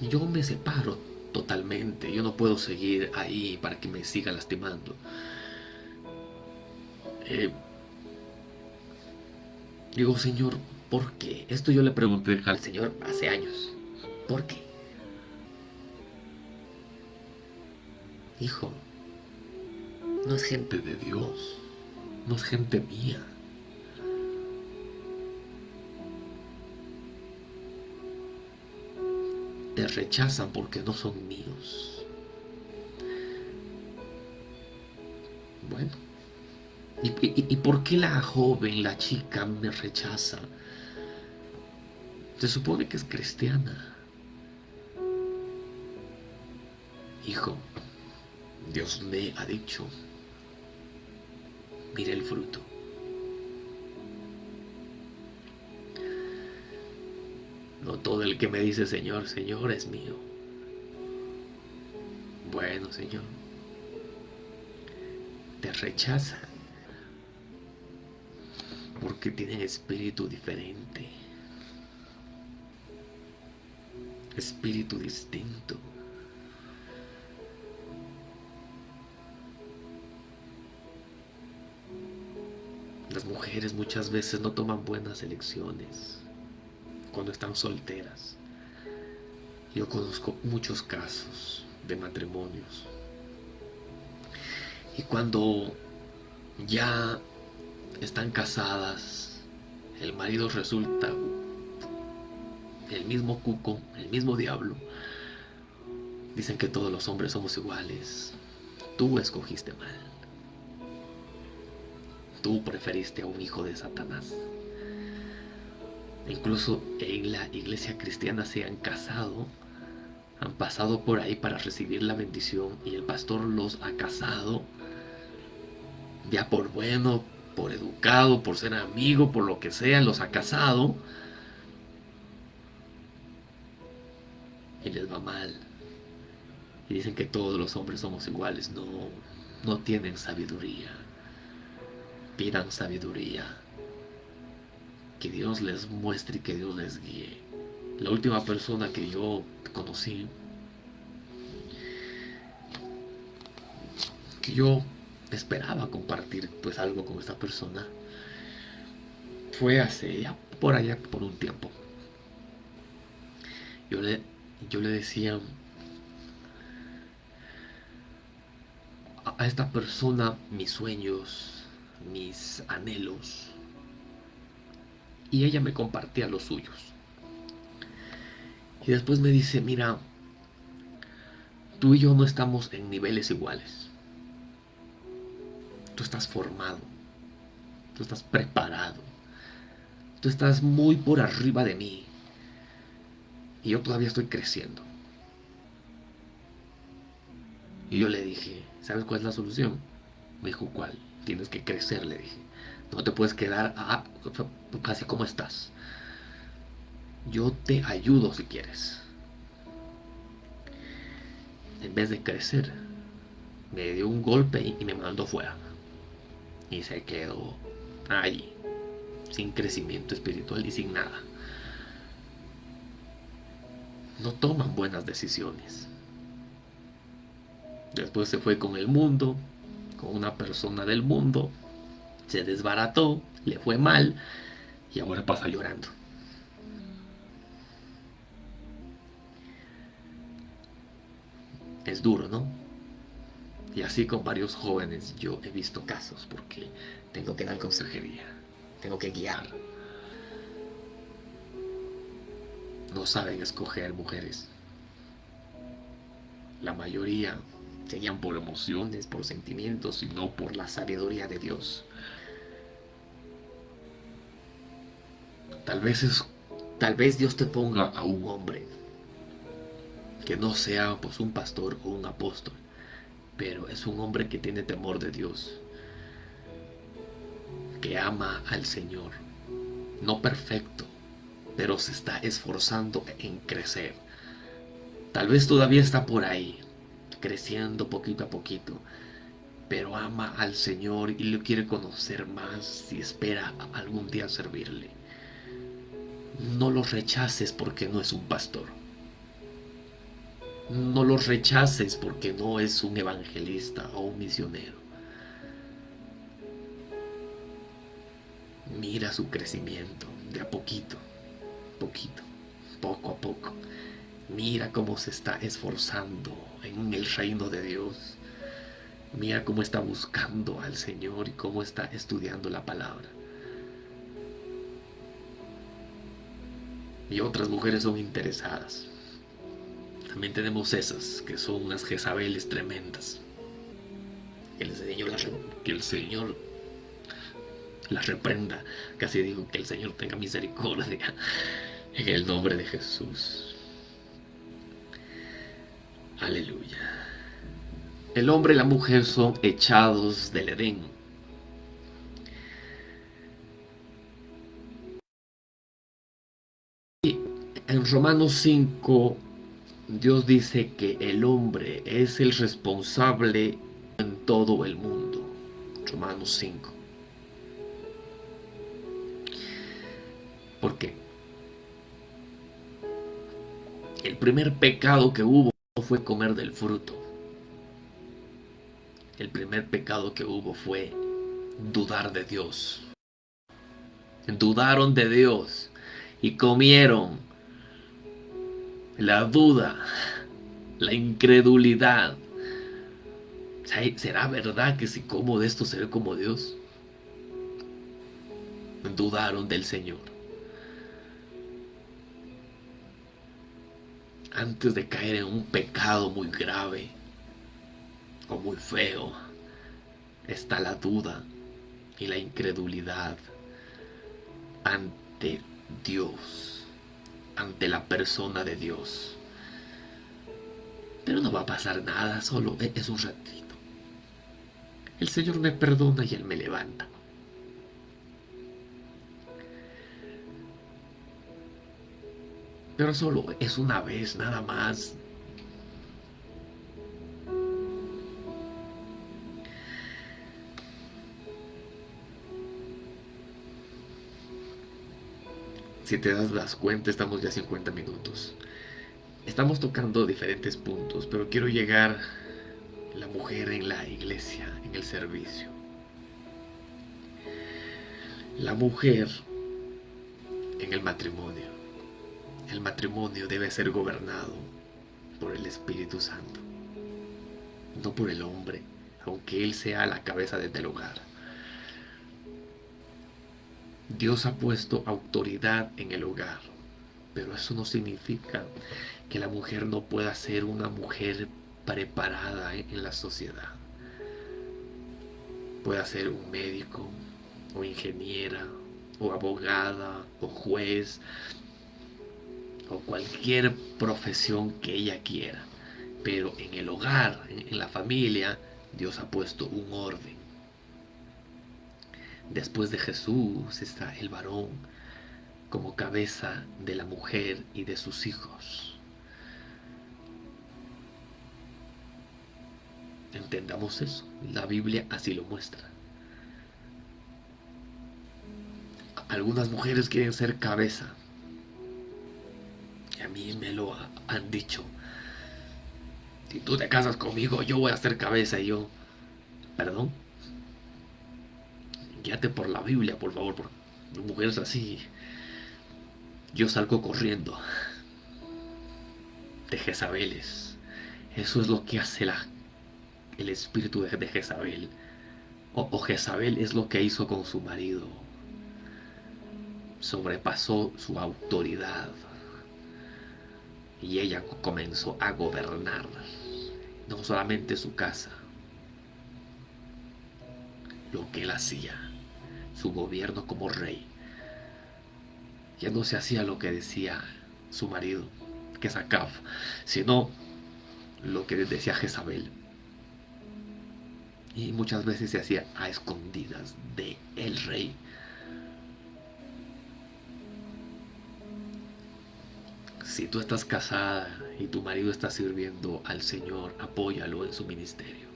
yo me separo totalmente, yo no puedo seguir ahí para que me siga lastimando. Eh, digo, Señor, ¿por qué? Esto yo le pregunté al Señor hace años. ¿Por qué? Hijo, no es gente de Dios, no es gente mía. Te rechazan porque no son míos. Bueno, ¿y, por qué la joven, la chica me rechaza? Se supone que es cristiana. Hijo, Dios me ha dicho, mire el fruto. No todo el que me dice Señor, Señor es mío. Bueno, Señor, te rechaza porque tienen espíritu diferente, espíritu distinto. Las mujeres muchas veces no toman buenas elecciones cuando están solteras. Yo conozco muchos casos de matrimonios. Y cuando ya están casadas, el marido resulta el mismo cuco, el mismo diablo. Dicen que todos los hombres somos iguales. Tú escogiste mal. Tú preferiste a un hijo de Satanás. Incluso en la iglesia cristiana se han casado, han pasado por ahí para recibir la bendición y el pastor los ha casado, ya por bueno, por educado, por ser amigo, por lo que sea, los ha casado y les va mal. Y dicen que todos los hombres somos iguales. No, no tienen sabiduría pidan sabiduría. Que Dios les muestre y que Dios les guíe. La última persona que yo conocí, que yo esperaba compartir pues algo con esta persona, fue hace ya por allá por un tiempo. Yo le, yo le decía a esta persona mis sueños, mis anhelos y ella me compartía los suyos. Y después me dice, mira, tú y yo no estamos en niveles iguales. Tú estás formado, tú estás preparado, tú estás muy por arriba de mí y yo todavía estoy creciendo. Y yo le dije, ¿sabes cuál es la solución? Me dijo, ¿cuál? Tienes que crecer, le dije. No te puedes quedar casi como estás. Yo te ayudo si quieres. En vez de crecer, me dio un golpe y me mandó fuera. Y se quedó allí, sin crecimiento espiritual y sin nada. No toman buenas decisiones. Después se fue con el mundo, con una persona del mundo, se desbarató, le fue mal y ahora pasa llorando. Es duro, ¿no? Y así con varios jóvenes yo he visto casos porque tengo que dar consejería, tengo que guiar. No saben escoger mujeres. La mayoría serían por emociones, por sentimientos, sino por la sabiduría de Dios. Tal vez es, tal vez Dios te ponga a un hombre que no sea pues un pastor o un apóstol, pero es un hombre que tiene temor de Dios, que ama al Señor, no perfecto, pero se está esforzando en crecer. Tal vez todavía está por ahí, creciendo poquito a poquito, pero ama al Señor y lo quiere conocer más y espera algún día servirle. No lo rechaces porque no es un pastor. No lo rechaces porque no es un evangelista o un misionero. Mira su crecimiento, de a poquito, poquito, poco a poco. Mira cómo se está esforzando en el reino de Dios. Mira cómo está buscando al Señor y cómo está estudiando la palabra. Y otras mujeres son interesadas. También tenemos esas, que son unas Jezabeles tremendas. Que el Señor las, reprenda. Casi digo que el Señor tenga misericordia. En el nombre de Jesús. Aleluya. El hombre y la mujer son echados del Edén. En Romanos 5, Dios dice que el hombre es el responsable en todo el mundo. Romanos 5. ¿Por qué? El primer pecado que hubo fue comer del fruto. El primer pecado que hubo fue dudar de Dios. Dudaron de Dios y comieron la duda, la incredulidad. ¿Será verdad que si como de esto seré como Dios? Dudaron del Señor. Antes de caer en un pecado muy grave o muy feo, está la duda y la incredulidad ante Dios, ante la persona de Dios. Pero no va a pasar nada, solo es un ratito. El Señor me perdona y Él me levanta. Pero solo es una vez nada más. Si te das las cuenta, estamos ya 50 minutos. Estamos tocando diferentes puntos, pero quiero llegar la mujer en la iglesia, en el servicio. La mujer en el matrimonio. El matrimonio debe ser gobernado por el Espíritu Santo, no por el hombre, aunque él sea la cabeza del hogar. Dios ha puesto autoridad en el hogar, pero eso no significa que la mujer no pueda ser una mujer preparada en la sociedad. Puede ser un médico, o ingeniera, o abogada, o juez, o cualquier profesión que ella quiera. Pero en el hogar, en la familia, Dios ha puesto un orden. Después de Jesús está el varón como cabeza de la mujer y de sus hijos. Entendamos eso. La Biblia así lo muestra. Algunas mujeres quieren ser cabeza a mí me lo han dicho. Si tú te casas conmigo, yo voy a hacer cabeza y yo... Perdón. Guíate por la Biblia, por favor. Por mujeres así. Yo salgo corriendo. De Jezabeles. Eso es lo que hace la, el espíritu de, Jezabel. O, o Jezabel es lo que hizo con su marido. Sobrepasó su autoridad y ella comenzó a gobernar no solamente su casa, lo que él hacía, su gobierno como rey. Ya no se hacía lo que decía su marido, que es Acab, sino lo que decía Jezabel. Y muchas veces se hacía a escondidas de el rey. Si tú estás casada y tu marido está sirviendo al Señor, apóyalo en su ministerio.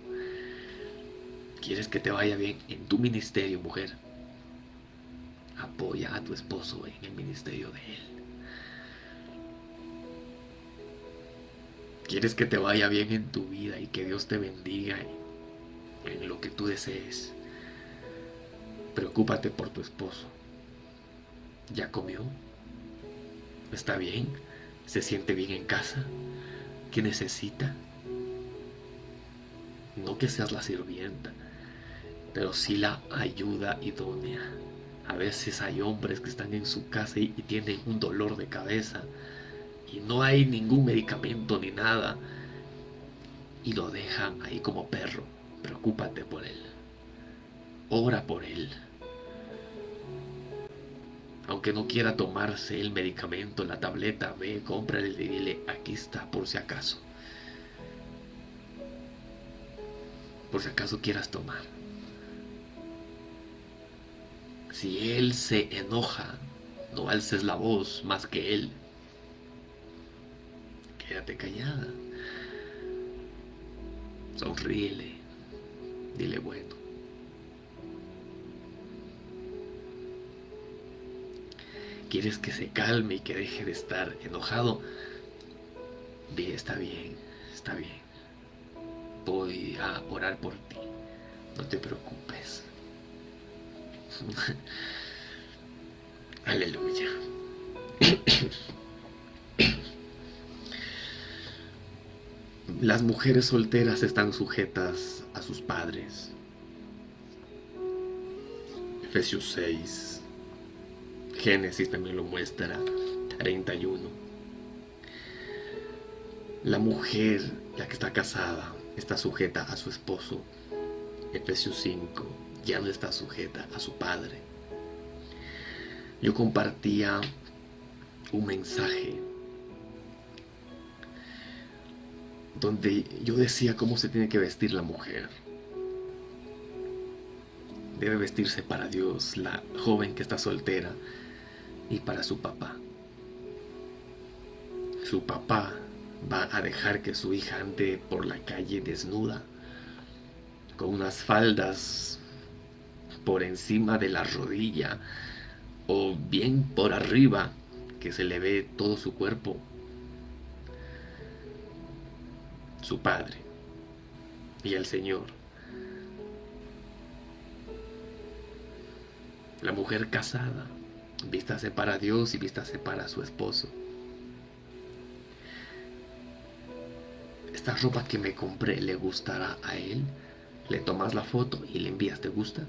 ¿Quieres que te vaya bien en tu ministerio, mujer? Apoya a tu esposo en el ministerio de él. ¿Quieres que te vaya bien en tu vida y que Dios te bendiga en lo que tú desees? Preocúpate por tu esposo. ¿Ya comió? ¿Está bien? ¿Se siente bien en casa? ¿Qué necesita? No que seas la sirvienta, pero sí la ayuda idónea. A veces hay hombres que están en su casa y, tienen un dolor de cabeza y no hay ningún medicamento ni nada y lo dejan ahí como perro. Preocúpate por él. Ora por él. Aunque no quiera tomarse el medicamento, la tableta, ve, cómprale y dile, aquí está por si acaso. Por si acaso quieras tomar. Si él se enoja, no alces la voz más que él. Quédate callada. Sonríele. Dile bueno. ¿Quieres que se calme y que deje de estar enojado? Bien, está bien, está bien. Voy a orar por ti. No te preocupes. Aleluya. Las mujeres solteras están sujetas a sus padres. Efesios 6. Génesis también lo muestra. 31. La mujer, la que está casada, está sujeta a su esposo. Efesios 5 ya no está sujeta a su padre. Yo compartía un mensaje donde yo decía cómo se tiene que vestir la mujer. Debe vestirse para Dios, la joven que está soltera, y para su papá. Su papá va a dejar que su hija ande por la calle desnuda, con unas faldas por encima de la rodilla o bien por arriba que se le ve todo su cuerpo. Su Padre y el Señor. La mujer casada, vístase para Dios y vístase para su esposo. Esta ropa que me compré le gustará a él. Le tomas la foto y le envías, ¿te gusta?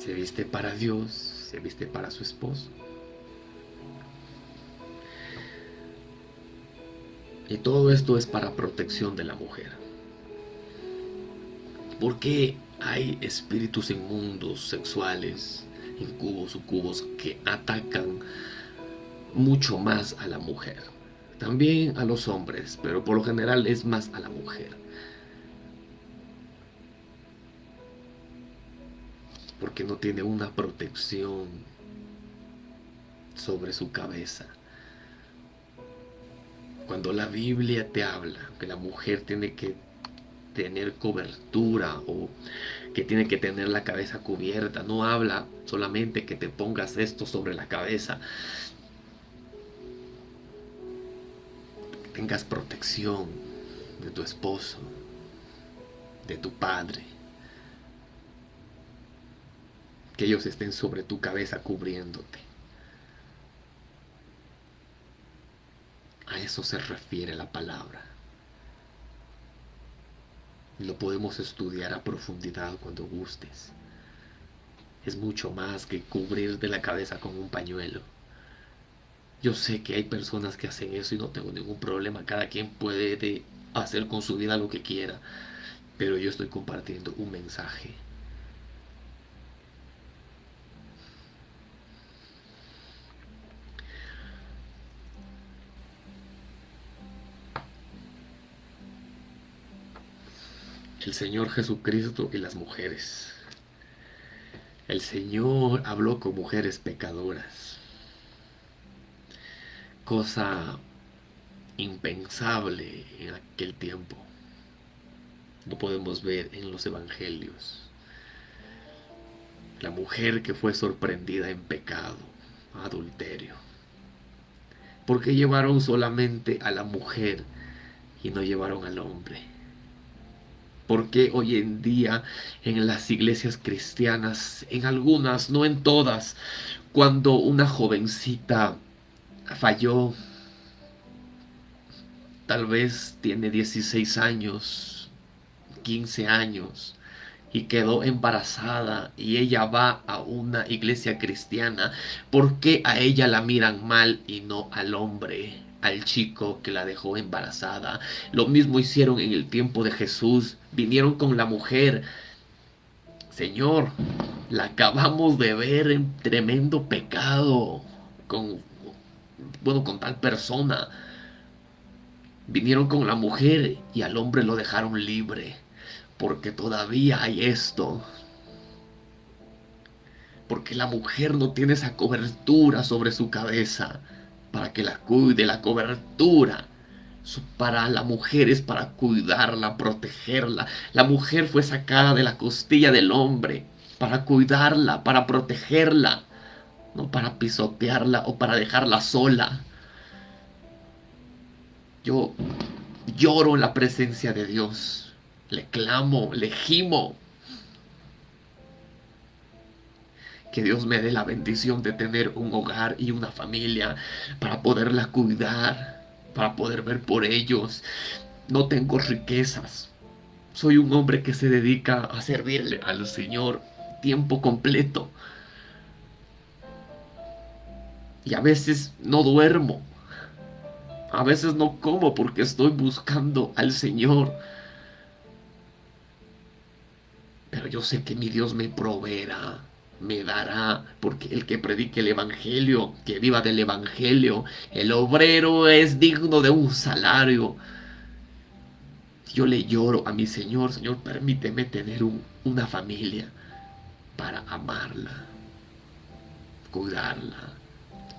Se viste para Dios, se viste para su esposo. Y todo esto es para protección de la mujer. Porque hay espíritus inmundos, sexuales, incubos, sucubos, que atacan mucho más a la mujer. También a los hombres, pero por lo general es más a la mujer. porque no tiene una protección sobre su cabeza. Cuando la Biblia te habla que la mujer tiene que tener cobertura o que tiene que tener la cabeza cubierta, no habla solamente que te pongas esto sobre la cabeza, tengas protección de tu esposo, de tu padre, que ellos estén sobre tu cabeza cubriéndote. A eso se refiere la palabra. Lo podemos estudiar a profundidad cuando gustes. Es mucho más que cubrir de la cabeza con un pañuelo. Yo sé que hay personas que hacen eso y no tengo ningún problema. Cada quien puede hacer con su vida lo que quiera. Pero yo estoy compartiendo un mensaje Señor Jesucristo y las mujeres. El Señor habló con mujeres pecadoras, cosa impensable en aquel tiempo. No podemos ver en los evangelios. La mujer que fue sorprendida en pecado, adulterio. Porque llevaron solamente a la mujer y no llevaron al hombre Porque hoy en día en las iglesias cristianas, en algunas, no en todas, cuando una jovencita falló, tal vez tiene 16 años, 15 años, y quedó embarazada y ella va a una iglesia cristiana, ¿por qué a ella la miran mal y no al hombre? Al chico que la dejó embarazada. Lo mismo hicieron en el tiempo de Jesús. Vinieron con la mujer. Señor, la acabamos de ver en tremendo pecado con bueno, con tal persona. Vinieron con la mujer y al hombre lo dejaron libre, porque todavía hay esto. Porque la mujer no tiene esa cobertura sobre su cabeza para que la cuide, la cobertura. Para la mujer es para cuidarla, protegerla. La mujer fue sacada de la costilla del hombre para cuidarla, para protegerla, no para pisotearla o para dejarla sola. Yo lloro en la presencia de Dios. Le clamo, le gimo Que Dios me dé la bendición de tener un hogar y una familia para poderla cuidar, para poder ver por ellos. No tengo riquezas. Soy un hombre que se dedica a servirle al Señor tiempo completo. Y a veces no duermo. A veces no como porque estoy buscando al Señor. Pero yo sé que mi Dios me proveerá me dará, porque el que predique el Evangelio, que viva del Evangelio, el obrero es digno de un salario. Yo le lloro a mi Señor, Señor, permíteme tener una familia para amarla, cuidarla.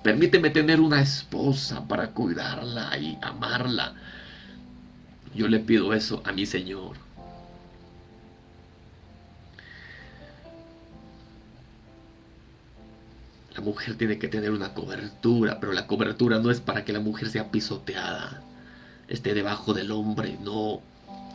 Permíteme tener una esposa para cuidarla y amarla. Yo le pido eso a mi Señor. La mujer tiene que tener una cobertura, pero la cobertura no es para que la mujer sea pisoteada, esté debajo del hombre, no.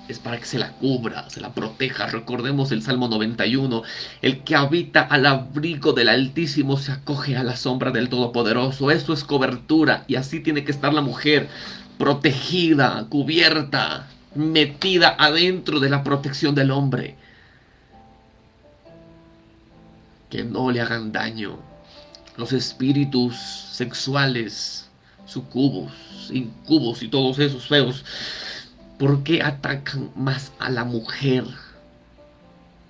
Es para que se la cubra, se la proteja. Recordemos el Salmo 91. El que habita al abrigo del Altísimo se acoge a la sombra del Todopoderoso. Eso es cobertura. Y así tiene que estar la mujer, protegida, cubierta, metida adentro de la protección del hombre. Que no le hagan daño los espíritus sexuales, sucubos, incubos y todos esos feos, ¿por qué atacan más a la mujer?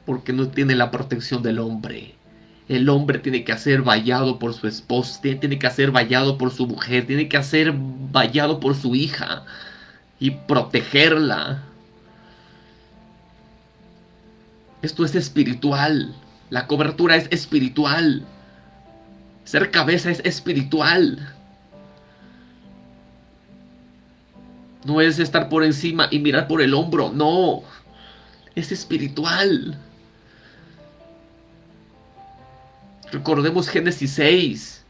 Porque no tiene la protección del hombre. El hombre tiene que ser vallado por su esposa, tiene que ser vallado por su mujer, tiene que ser vallado por su hija y protegerla. Esto es espiritual. La cobertura es espiritual. Ser cabeza es espiritual. No es estar por encima y mirar por el hombro, no. Es espiritual. Recordemos Génesis 6.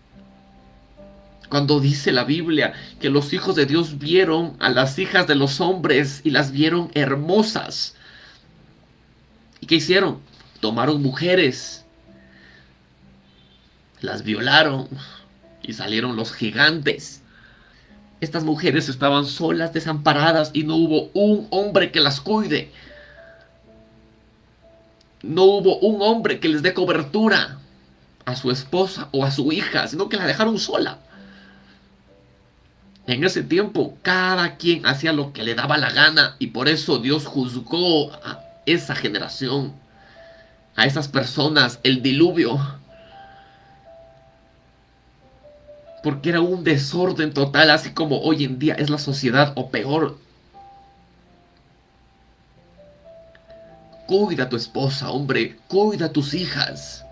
Cuando dice la Biblia que los hijos de Dios vieron a las hijas de los hombres y las vieron hermosas. ¿Y qué hicieron? Tomaron mujeres las violaron y salieron los gigantes. Estas mujeres estaban solas, desamparadas y no hubo un hombre que las cuide. No hubo un hombre que les dé cobertura a su esposa o a su hija, sino que la dejaron sola. En ese tiempo cada quien hacía lo que le daba la gana y por eso Dios juzgó a esa generación, a esas personas, el diluvio porque era un desorden total, así como hoy en día es la sociedad o peor. Cuida a tu esposa, hombre, cuida a tus hijas.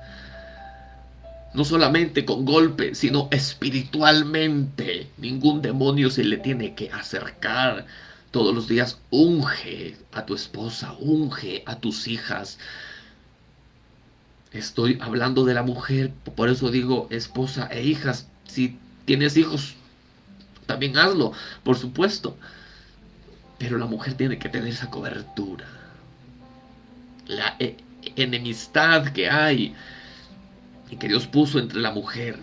No solamente con golpes, sino espiritualmente. Ningún demonio se le tiene que acercar. Todos los días unge a tu esposa, unge a tus hijas. Estoy hablando de la mujer, por eso digo esposa e hijas, si tienes hijos, también hazlo, por supuesto. Pero la mujer tiene que tener esa cobertura. la e, enemistad que hay y que Dios puso entre la mujer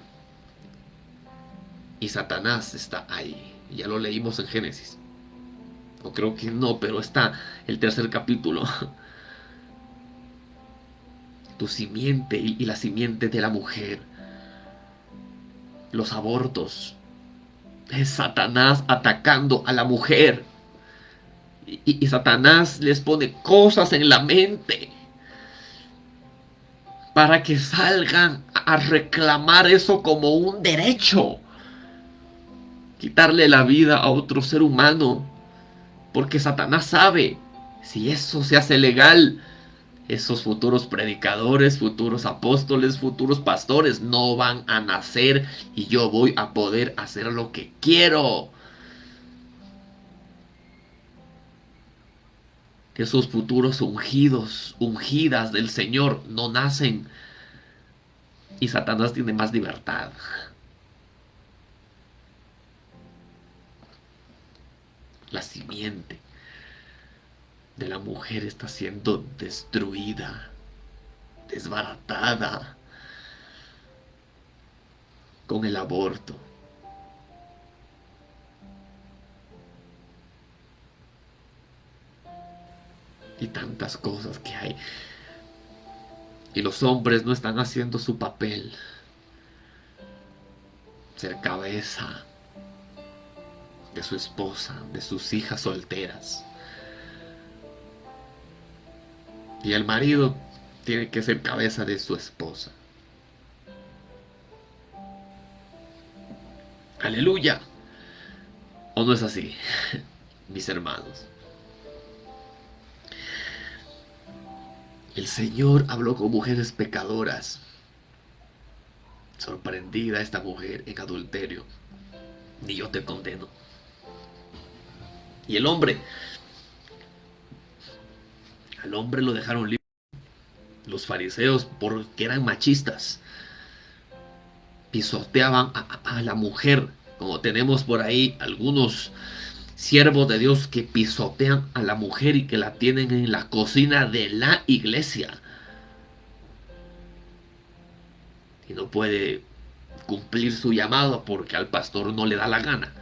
y Satanás está ahí. Ya lo leímos en Génesis. O creo que no, pero está el tercer capítulo. Tu simiente y la simiente de la mujer. Los abortos. Es Satanás atacando a la mujer. Y, y, Satanás les pone cosas en la mente para que salgan a reclamar eso como un derecho quitarle la vida a otro ser humano. Porque Satanás sabe, si eso se hace legal, esos futuros predicadores, futuros apóstoles, futuros pastores no van a nacer y yo voy a poder hacer lo que quiero. Esos futuros ungidos, ungidas del Señor no nacen y Satanás tiene más libertad. la simiente de la mujer está siendo destruida, desbaratada con el aborto. Y tantas cosas que hay. Y los hombres no están haciendo su papel. Ser cabeza de su esposa, de sus hijas solteras. Y el marido tiene que ser cabeza de su esposa. Aleluya. ¿O no es así, mis hermanos? El Señor habló con mujeres pecadoras. Sorprendida esta mujer en adulterio. Ni yo te condeno. Y el hombre, al hombre lo dejaron libre. Los fariseos, porque eran machistas, pisoteaban a, la mujer, como tenemos por ahí algunos siervos de Dios que pisotean a la mujer y que la tienen en la cocina de la iglesia. Y no puede cumplir su llamado porque al pastor no le da la gana.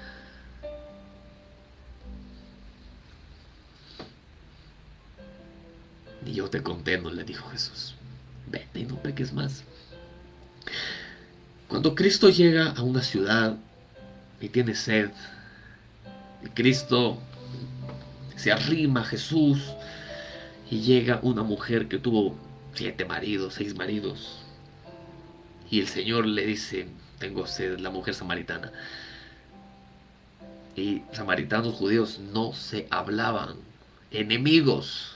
Ni yo te condeno, le dijo Jesús. Vete y no peques más. Cuando Cristo llega a una ciudad y tiene sed, y Cristo se arrima a Jesús y llega una mujer que tuvo siete maridos, seis maridos, y el Señor le dice, tengo sed, la mujer samaritana. Y samaritanos judíos no se hablaban, enemigos.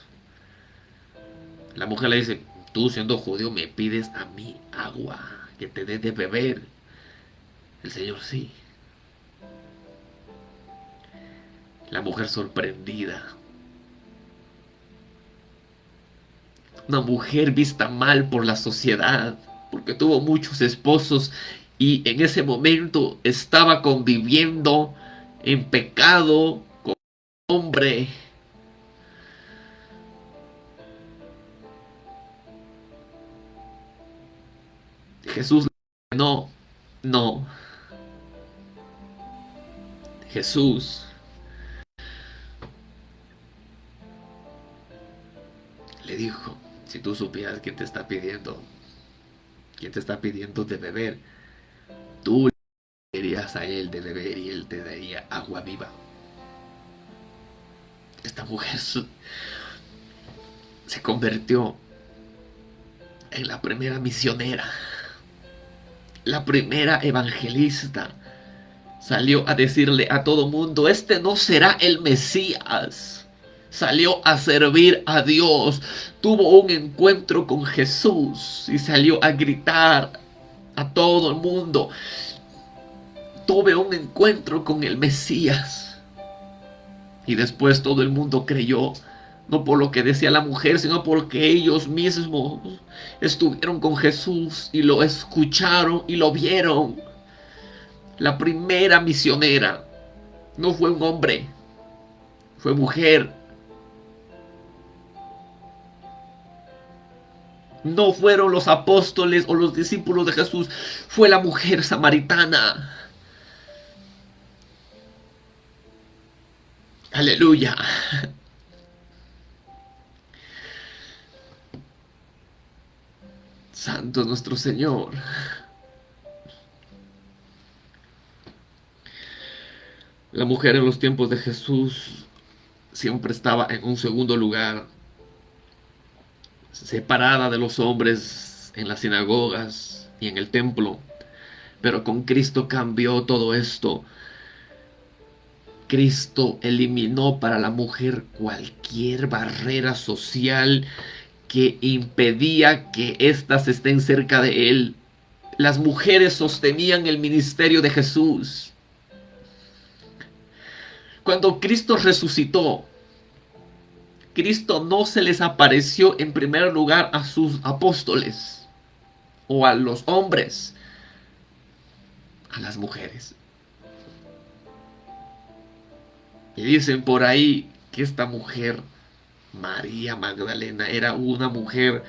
La mujer le dice, tú siendo judío me pides a mí agua, que te dé de beber. El Señor sí. La mujer sorprendida. Una mujer vista mal por la sociedad, porque tuvo muchos esposos y en ese momento estaba conviviendo en pecado con un hombre Jesús no, no. Jesús le dijo, si tú supieras quién te está pidiendo, quién te está pidiendo de beber, tú le dirías a él de beber y él te daría agua viva. Esta mujer se convirtió en la primera misionera la primera evangelista, salió a decirle a todo mundo, este no será el Mesías. Salió a servir a Dios, tuvo un encuentro con Jesús y salió a gritar a todo el mundo, tuve un encuentro con el Mesías. Y después todo el mundo creyó no por lo que decía la mujer, sino porque ellos mismos estuvieron con Jesús y lo escucharon y lo vieron. La primera misionera no fue un hombre, fue mujer. No fueron los apóstoles o los discípulos de Jesús, fue la mujer samaritana. Aleluya. Santo nuestro Señor. La mujer en los tiempos de Jesús siempre estaba en un segundo lugar, separada de los hombres en las sinagogas y en el templo. Pero con Cristo cambió todo esto. Cristo eliminó para la mujer cualquier barrera social que impedía que éstas estén cerca de él. Las mujeres sostenían el ministerio de Jesús. Cuando Cristo resucitó, Cristo no se les apareció en primer lugar a sus apóstoles o a los hombres, a las mujeres. Y dicen por ahí que esta mujer, María Magdalena, era una mujer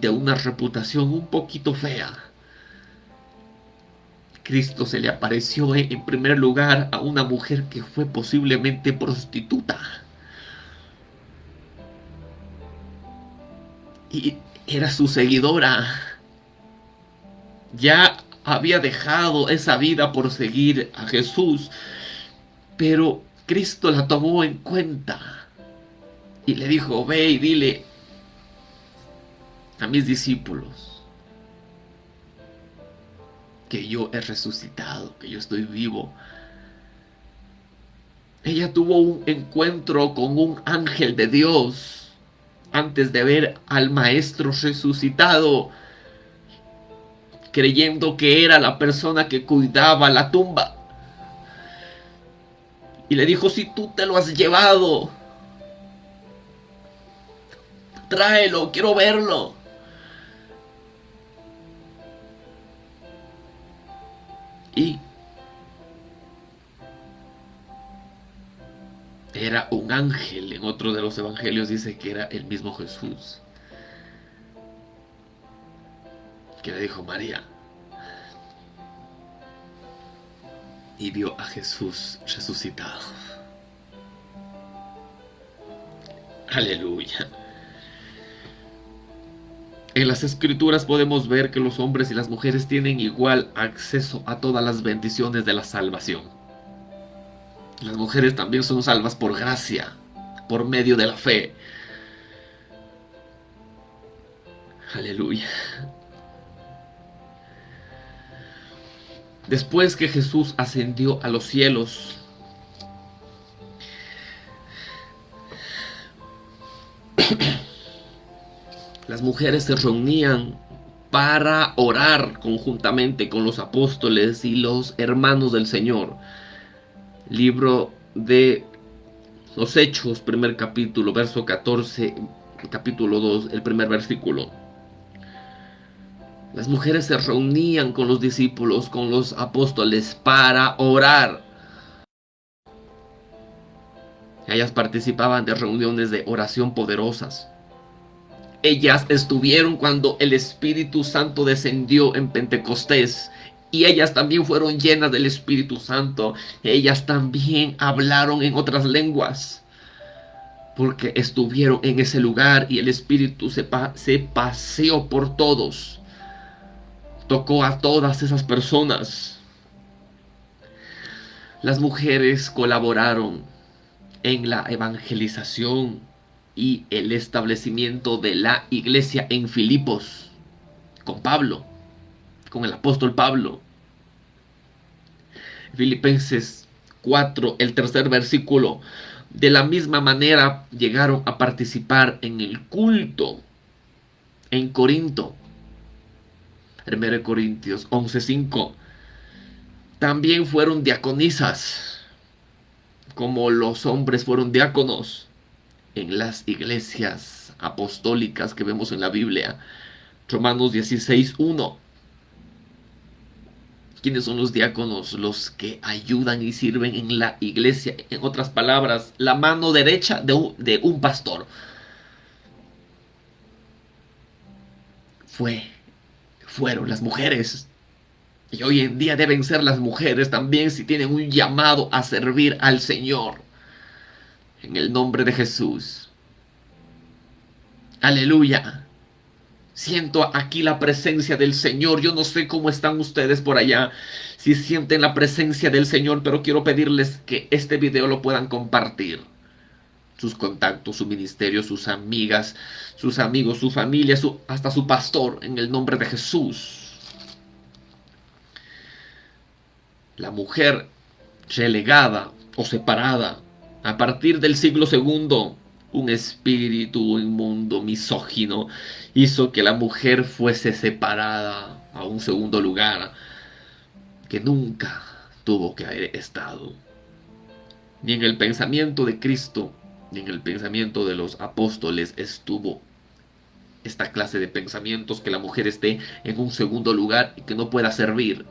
de una reputación un poquito fea. Cristo se le apareció en primer lugar a una mujer que fue posiblemente prostituta. Y era su seguidora. Ya había dejado esa vida por seguir a Jesús pero Cristo la tomó en cuenta y le dijo, ve y dile a mis discípulos que yo he resucitado, que yo estoy vivo. Ella tuvo un encuentro con un ángel de Dios antes de ver al maestro resucitado, creyendo que era la persona que cuidaba la tumba. Y le dijo, si tú te lo has llevado, tráelo, quiero verlo. Y era un ángel. En otro de los evangelios dice que era el mismo Jesús. Que le dijo María, y vio a Jesús resucitado. Aleluya. En las escrituras podemos ver que los hombres y las mujeres tienen igual acceso a todas las bendiciones de la salvación. Las mujeres también son salvas por gracia, por medio de la fe. Aleluya. Después que Jesús ascendió a los cielos, las mujeres se reunían para orar conjuntamente con los apóstoles y los hermanos del Señor. Libro de los Hechos, primer capítulo, verso 14, capítulo 2, el primer versículo. Las mujeres se reunían con los discípulos, con los apóstoles para orar. Ellas participaban de reuniones de oración poderosas. Ellas estuvieron cuando el Espíritu Santo descendió en Pentecostés y ellas también fueron llenas del Espíritu Santo. Ellas también hablaron en otras lenguas. Porque estuvieron en ese lugar y el Espíritu se, se paseó por todos tocó a todas esas personas. Las mujeres colaboraron en la evangelización y el establecimiento de la iglesia en Filipos con Pablo, con el apóstol Pablo. Filipenses 4, el tercer versículo. De la misma manera llegaron a participar en el culto en Corinto 1 Corintios 11:5. También fueron diaconisas, como los hombres fueron diáconos en las iglesias apostólicas que vemos en la Biblia. Romanos 16:1. ¿Quiénes son los diáconos? Los que ayudan y sirven en la iglesia. En otras palabras, la mano derecha de un, de un pastor. fue, fueron las mujeres. Y hoy en día deben ser las mujeres también si tienen un llamado a servir al Señor. En el nombre de Jesús. Aleluya. Siento aquí la presencia del Señor. Yo no sé cómo están ustedes por allá, si sienten la presencia del Señor, pero quiero pedirles que este video lo puedan compartir. Sus contactos, su ministerio, sus amigas, sus amigos, su familia, hasta su pastor, en el nombre de Jesús. La mujer relegada o separada a partir del siglo segundo un espíritu inmundo, misógino, hizo que la mujer fuese separada a un segundo lugar que nunca tuvo que haber estado. Ni en el pensamiento de Cristo, ni en el pensamiento de los apóstoles estuvo esta clase de pensamientos que la mujer esté en un segundo lugar y que no pueda servir.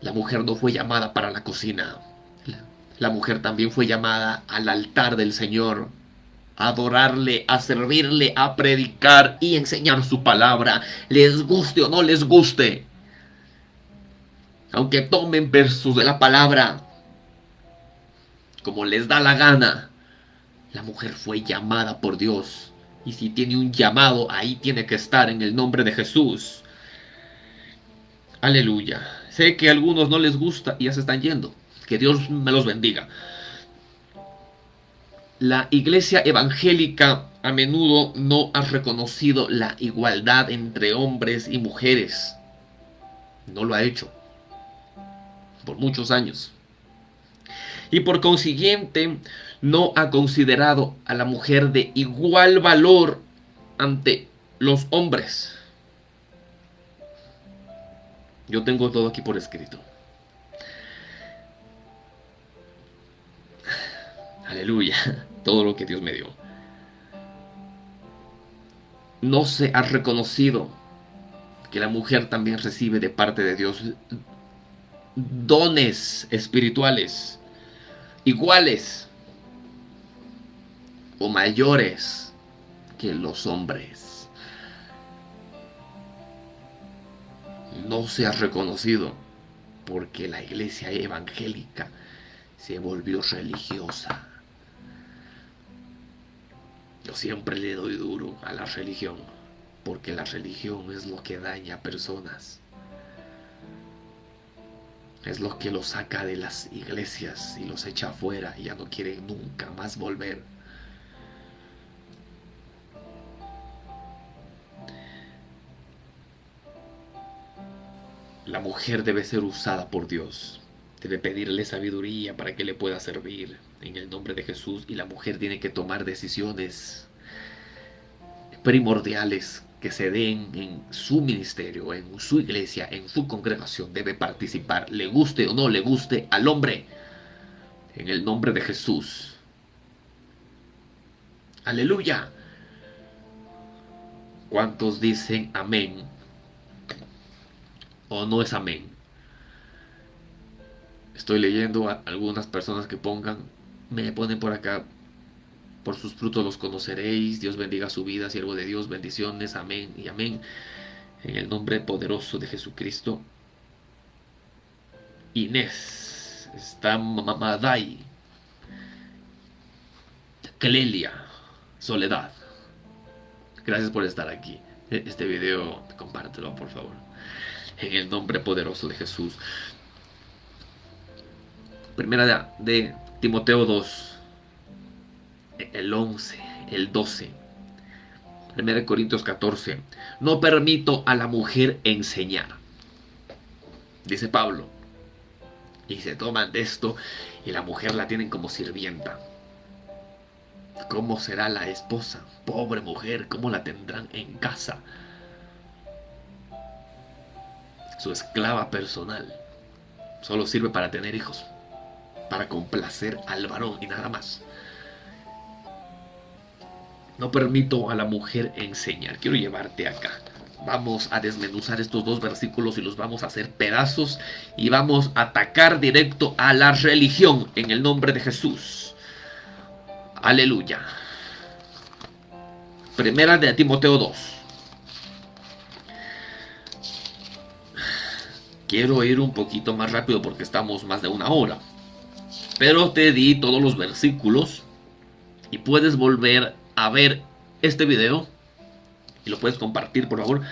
La mujer no fue llamada para la cocina la mujer también fue llamada al altar del Señor, a adorarle, a servirle, a predicar y enseñar su palabra, les guste o no les guste. Aunque tomen versos de la palabra, como les da la gana, la mujer fue llamada por Dios. Y si tiene un llamado, ahí tiene que estar en el nombre de Jesús. Aleluya. Sé que a algunos no les gusta y ya se están yendo. Que Dios me los bendiga. La iglesia evangélica a menudo no ha reconocido la igualdad entre hombres y mujeres. No lo ha hecho. Por muchos años. Y por consiguiente no ha considerado a la mujer de igual valor ante los hombres. Yo tengo todo aquí por escrito. Aleluya, todo lo que Dios me dio. No se ha reconocido que la mujer también recibe de parte de Dios dones espirituales iguales o mayores que los hombres. No se ha reconocido porque la iglesia evangélica se volvió religiosa. Yo siempre le doy duro a la religión, porque la religión es lo que daña a personas. Es lo que los saca de las iglesias y los echa afuera y ya no quieren nunca más volver. La mujer debe ser usada por Dios. Debe pedirle sabiduría para que le pueda servir en el nombre de Jesús y la mujer tiene que tomar decisiones primordiales que se den en su ministerio, en su iglesia, en su congregación, debe participar, le guste o no le guste al hombre, en el nombre de Jesús. Aleluya. ¿Cuántos dicen amén? ¿O no es amén? Estoy leyendo a algunas personas que pongan me ponen por acá, por sus frutos los conoceréis, Dios bendiga su vida, siervo de Dios, bendiciones, amén y amén. En el nombre poderoso de Jesucristo. Inés, está Mamadai, Clelia, Soledad. Gracias por estar aquí. E, este video, compártelo por favor. En el nombre poderoso de Jesús. Primera de Timoteo 2, el 11, el 12. 1 Corintios 14. No permito a la mujer enseñar. Dice Pablo. Y se toman de esto y la mujer la tienen como sirvienta. ¿Cómo será la esposa? Pobre mujer, ¿cómo la tendrán en casa? Su esclava personal. Solo sirve para tener hijos para complacer al varón y nada más. No permito a la mujer enseñar. Quiero llevarte acá. Vamos a desmenuzar estos dos versículos y los vamos a hacer pedazos y vamos a atacar directo a la religión en el nombre de Jesús. Aleluya. Primera de Timoteo 2. Quiero ir un poquito más rápido porque estamos más de una hora. Pero te di todos los versículos y puedes volver a ver este video y lo puedes compartir por favor.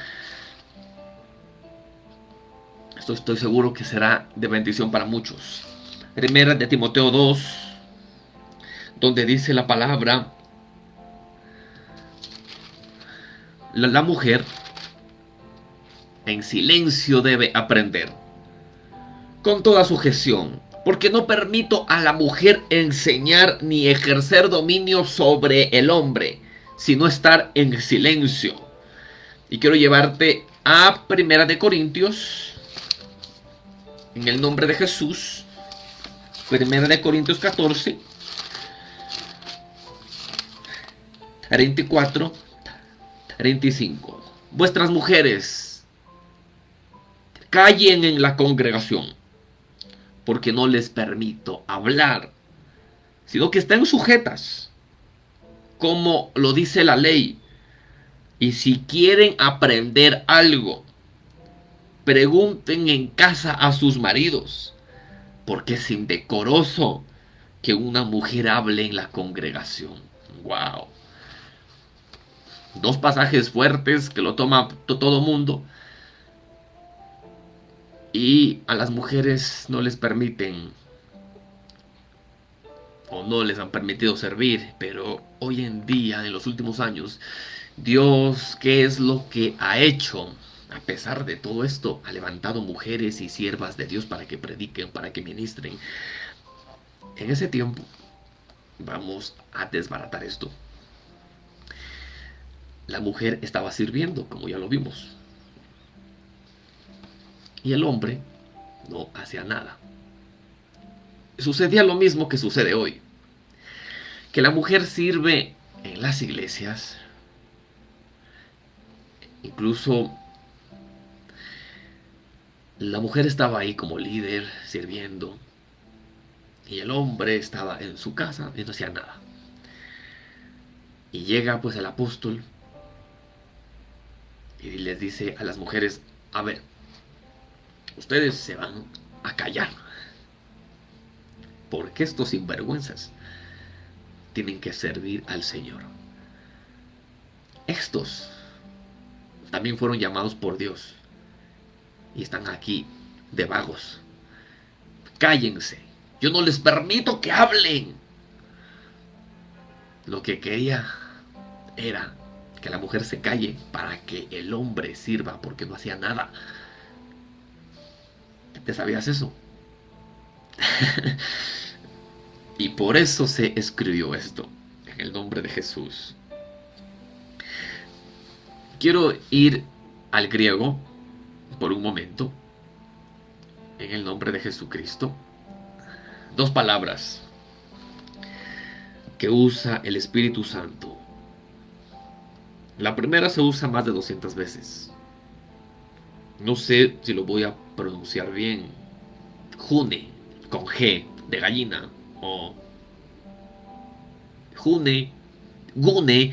Esto estoy seguro que será de bendición para muchos. Primera de Timoteo 2, donde dice la palabra, la, la mujer en silencio debe aprender, con toda sujeción, porque no permito a la mujer enseñar ni ejercer dominio sobre el hombre, sino estar en silencio. Y quiero llevarte a Primera de Corintios, en el nombre de Jesús, Primera de Corintios 14, 34, 35. Vuestras mujeres callen en la congregación, porque no les permito hablar, sino que estén sujetas, como lo dice la ley. Y si quieren aprender algo, pregunten en casa a sus maridos porque es indecoroso que una mujer hable en la congregación. Wow. Dos pasajes fuertes que lo toma todo mundo. Y a las mujeres no les permiten o no les han permitido servir, pero hoy en día, en los últimos años, Dios, ¿qué es lo que ha hecho? a pesar de todo esto, ha levantado mujeres y siervas de Dios para que prediquen, para que ministren. En ese tiempo, vamos a desbaratar esto. La mujer estaba sirviendo, como ya lo vimos. Y el hombre no hacía nada. Sucedía lo mismo que sucede hoy. Que la mujer sirve en las iglesias, incluso la mujer estaba ahí como líder, sirviendo. Y el hombre estaba en su casa y no hacía nada. Y llega pues el apóstol y les dice a las mujeres, a ver, ustedes se van a callar. Porque estos sinvergüenzas tienen que servir al Señor. Estos también fueron llamados por Dios y están aquí de vagos. Cállense. Yo no les permito que hablen. Lo que quería era que la mujer se calle para que el hombre sirva porque no hacía nada. ¿Te sabías eso? y por eso se escribió esto en el nombre de Jesús. Quiero ir al griego por un momento, en el nombre de Jesucristo, dos palabras que usa el Espíritu Santo. La primera se usa más de 200 veces. No sé si lo voy a pronunciar bien. June, con G, de gallina. O June, Gune.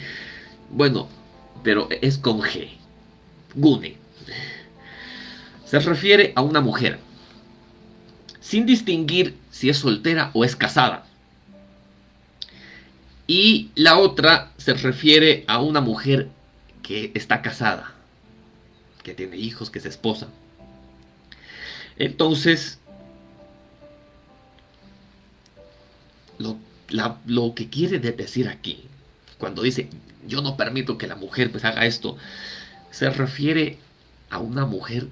Bueno, pero es con G. Gune se refiere a una mujer, sin distinguir si es soltera o es casada. Y la otra se refiere a una mujer que está casada, que tiene hijos, que es esposa. Entonces, lo, lo que quiere decir aquí, cuando dice, yo no permito que la mujer pues haga esto, se refiere a una mujer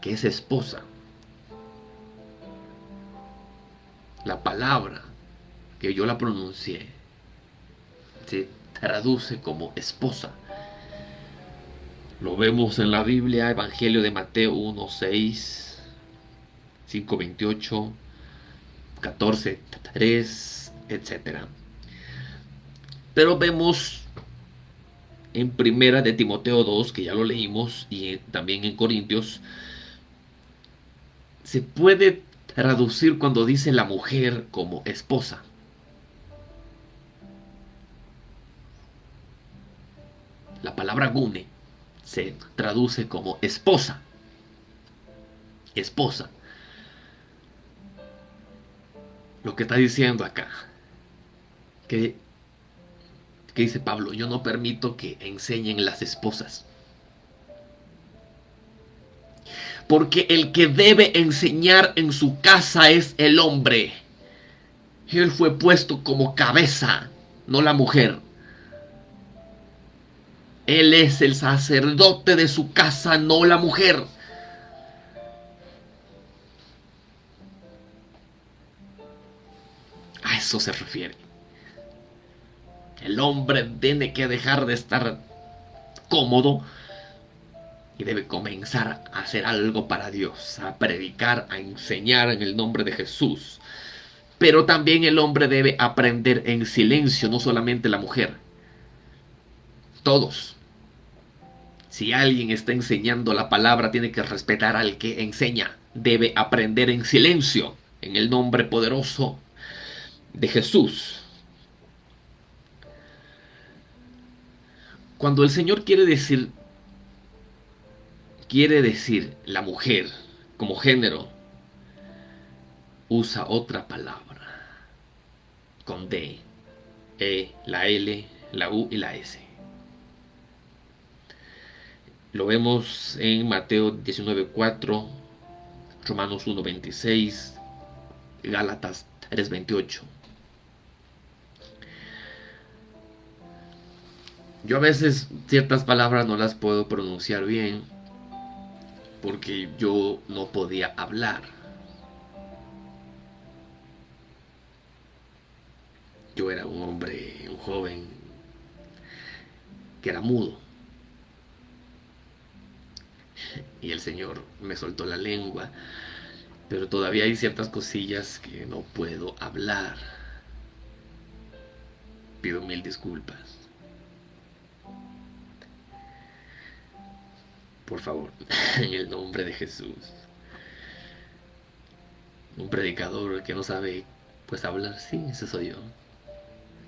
que es esposa. La palabra que yo la pronuncié se traduce como esposa. Lo vemos en la Biblia, Evangelio de Mateo 1, 6, 5, 28, 14, 3, etc. Pero vemos en primera de Timoteo 2, que ya lo leímos, y también en Corintios se puede traducir cuando dice la mujer como esposa. La palabra gune se traduce como esposa. Esposa. Lo que está diciendo acá. Que, que dice Pablo, yo no permito que enseñen las esposas. Porque el que debe enseñar en su casa es el hombre. Él fue puesto como cabeza, no la mujer. Él es el sacerdote de su casa, no la mujer. A eso se refiere. El hombre tiene que dejar de estar cómodo y debe comenzar a hacer algo para Dios, a predicar, a enseñar en el nombre de Jesús. Pero también el hombre debe aprender en silencio, no solamente la mujer. Todos. Si alguien está enseñando la palabra, tiene que respetar al que enseña. Debe aprender en silencio, en el nombre poderoso de Jesús. Cuando el Señor quiere decir quiere decir la mujer como género, usa otra palabra con D, E, la L, la U y la S. Lo vemos en Mateo 19.4, Romanos 1.26, Gálatas 3.28. Yo a veces ciertas palabras no las puedo pronunciar bien porque yo no podía hablar. Yo era un hombre, un joven que era mudo. Y el Señor me soltó la lengua, pero todavía hay ciertas cosillas que no puedo hablar. Pido mil disculpas. Por favor, en el nombre de Jesús. Un predicador que no sabe pues hablar, sí, ese soy yo.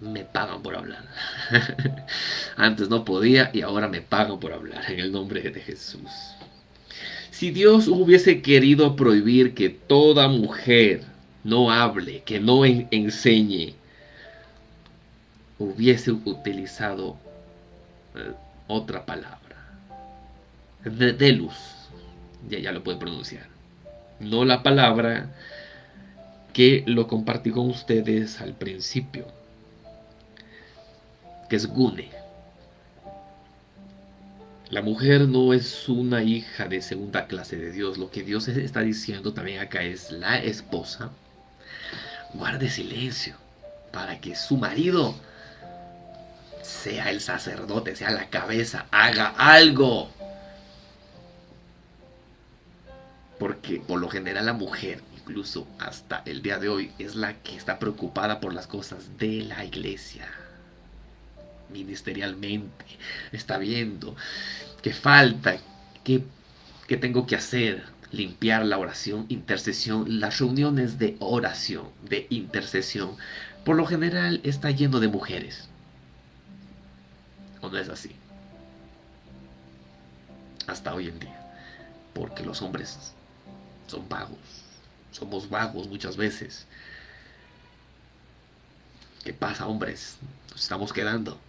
Me pagan por hablar. Antes no podía y ahora me pagan por hablar en el nombre de Jesús. Si Dios hubiese querido prohibir que toda mujer no hable, que no enseñe, hubiese utilizado eh, otra palabra de, luz. Ya, ya lo puede pronunciar. No la palabra que lo compartí con ustedes al principio. Que es Gune. La mujer no es una hija de segunda clase de Dios. Lo que Dios está diciendo también acá es la esposa. Guarde silencio para que su marido sea el sacerdote, sea la cabeza, haga algo. Porque por lo general la mujer, incluso hasta el día de hoy, es la que está preocupada por las cosas de la iglesia. Ministerialmente. Está viendo qué falta, qué, qué tengo que hacer. Limpiar la oración, intercesión, las reuniones de oración, de intercesión. Por lo general está lleno de mujeres. ¿O no es así? Hasta hoy en día. Porque los hombres son vagos. Somos vagos muchas veces. ¿Qué pasa, hombres? Nos estamos quedando.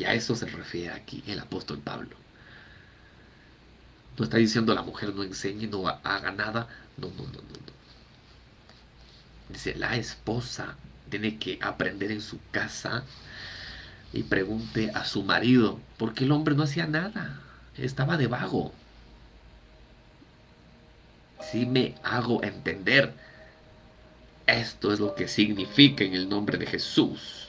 Y a eso se refiere aquí el apóstol Pablo. No está diciendo la mujer no enseñe, no haga nada. No, no, no, no, no. Dice, la esposa tiene que aprender en su casa y pregunte a su marido, porque el hombre no hacía nada, estaba de vago si me hago entender. Esto es lo que significa en el nombre de Jesús.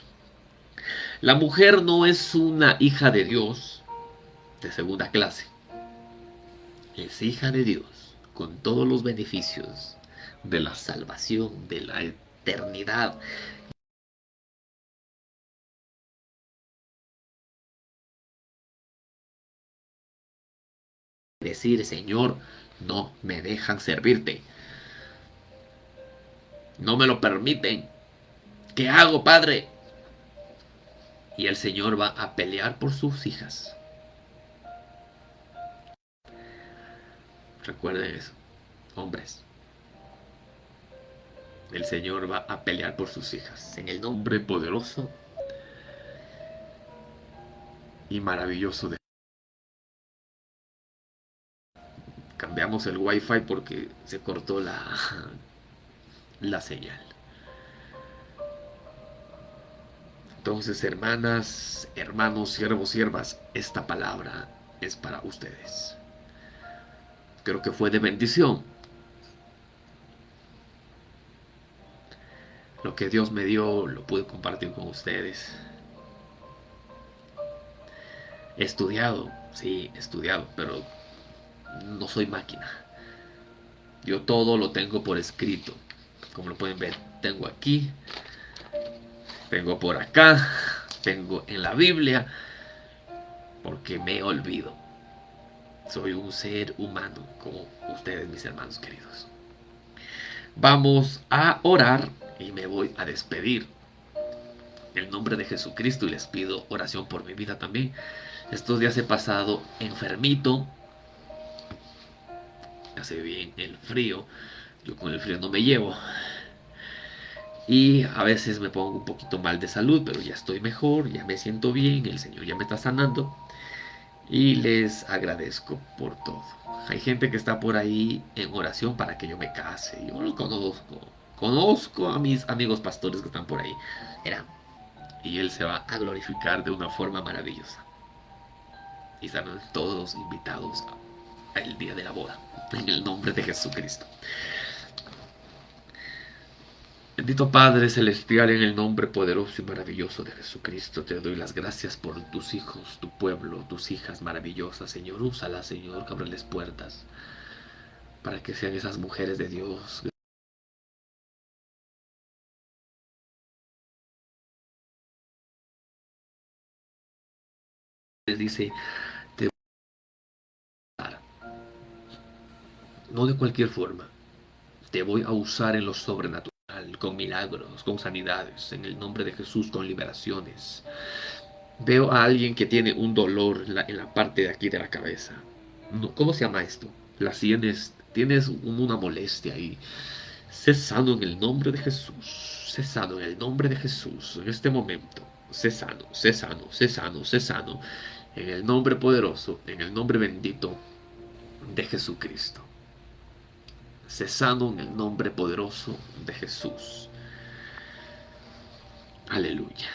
La mujer no es una hija de Dios de segunda clase. Es hija de Dios con todos los beneficios de la salvación, de la eternidad. Decir, Señor, no me dejan servirte. No me lo permiten. ¿Qué hago, Padre? Y el Señor va a pelear por sus hijas. Recuerden eso, hombres. El Señor va a pelear por sus hijas. En el nombre poderoso y maravilloso de cambiamos el wifi porque se cortó la la señal entonces hermanas hermanos siervos siervas esta palabra es para ustedes creo que fue de bendición lo que Dios me dio lo pude compartir con ustedes He estudiado, sí, he estudiado, pero no soy máquina. Yo todo lo tengo por escrito. Como lo pueden ver, tengo aquí, tengo por acá, tengo en la Biblia, porque me olvido. Soy un ser humano como ustedes, mis hermanos queridos. Vamos a orar y me voy a despedir. En el nombre de Jesucristo y les pido oración por mi vida también. Estos días he pasado enfermito. Hace bien el frío. Yo con el frío no me llevo. Y a veces me pongo un poquito mal de salud, pero ya estoy mejor, ya me siento bien, el Señor ya me está sanando. Y les agradezco por todo. Hay gente que está por ahí en oración para que yo me case. Yo lo conozco. Conozco a mis amigos pastores que están por ahí. Y Él se va a glorificar de una forma maravillosa y estarán todos invitados al día de la boda, en el nombre de Jesucristo. Bendito Padre Celestial, en el nombre poderoso y maravilloso de Jesucristo, te doy las gracias por tus hijos, tu pueblo, tus hijas maravillosas, Señor. Úsala, Señor, que abreles puertas para que sean esas mujeres de Dios. Les dice, no de cualquier forma. Te voy a usar en lo sobrenatural, con milagros, con sanidades, en el nombre de Jesús, con liberaciones. Veo a alguien que tiene un dolor en la, parte de aquí de la cabeza. ¿Cómo se llama esto? La tienes, tienes una molestia ahí. Sé sano en el nombre de Jesús. Sé sano en el nombre de Jesús en este momento. Sé sano, sé sano, sé sano, sé sano. En el nombre poderoso, en el nombre bendito de Jesucristo cesando en el nombre poderoso de Jesús. Aleluya.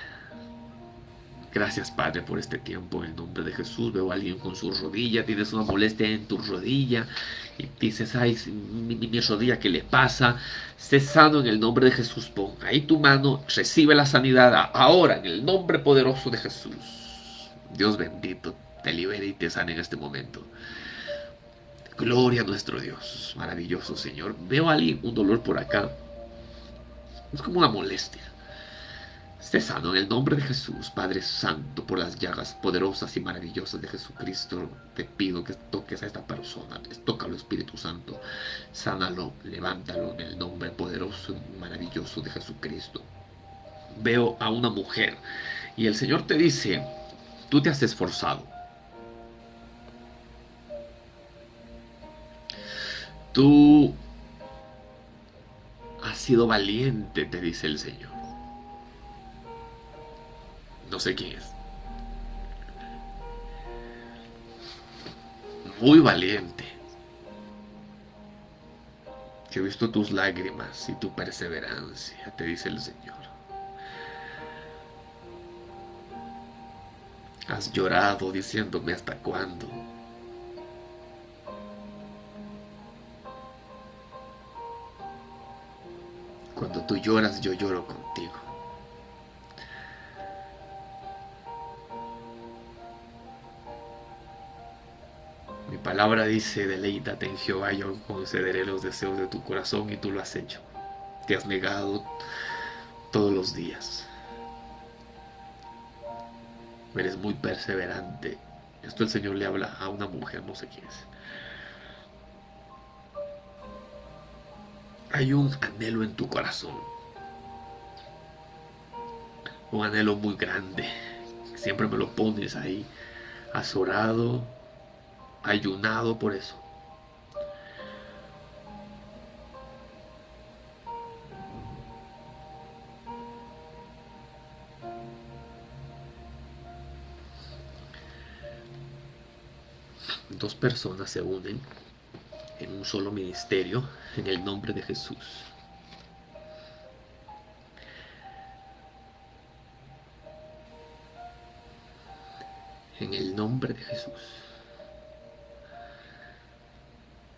Gracias Padre por este tiempo en el nombre de Jesús. Veo a alguien con su rodilla, tienes una molestia en tu rodilla y dices, ay, mi, rodilla, ¿qué le pasa? Cesando en el nombre de Jesús, pon ahí tu mano, recibe la sanidad ahora en el nombre poderoso de Jesús. Dios bendito, te libere y te sane en este momento. Gloria a nuestro Dios, maravilloso Señor. Veo a alguien un dolor por acá. Es como una molestia. Esté sano en el nombre de Jesús, Padre Santo, por las llagas poderosas y maravillosas de Jesucristo. Te pido que toques a esta persona. Tócalo, Espíritu Santo. Sánalo, levántalo en el nombre poderoso y maravilloso de Jesucristo. Veo a una mujer y el Señor te dice, tú te has esforzado Tú has sido valiente, te dice el Señor. No sé quién es. Muy valiente. Yo he visto tus lágrimas y tu perseverancia, te dice el Señor. Has llorado diciéndome hasta cuándo. Cuando tú lloras, yo lloro contigo. Mi palabra dice, deleítate en Jehová, yo concederé los deseos de tu corazón y tú lo has hecho. Te has negado todos los días. Eres muy perseverante. Esto el Señor le habla a una mujer, no sé quién es. Hay un anhelo en tu corazón. Un anhelo muy grande Siempre me lo pones ahí. Has orado, ayunado por eso. Dos personas se unen un solo ministerio en el nombre de Jesús. En el nombre de Jesús.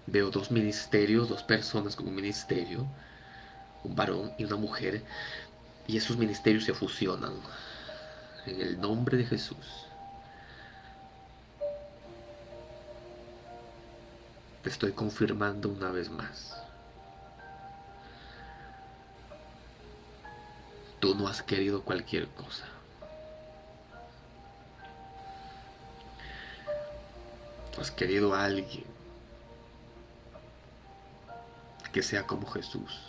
Veo dos ministerios, dos personas con un ministerio, un varón y una mujer, y esos ministerios se fusionan. En el nombre de Jesús. Te estoy confirmando una vez más. Tú no has querido cualquier cosa. Has querido a alguien que sea como Jesús.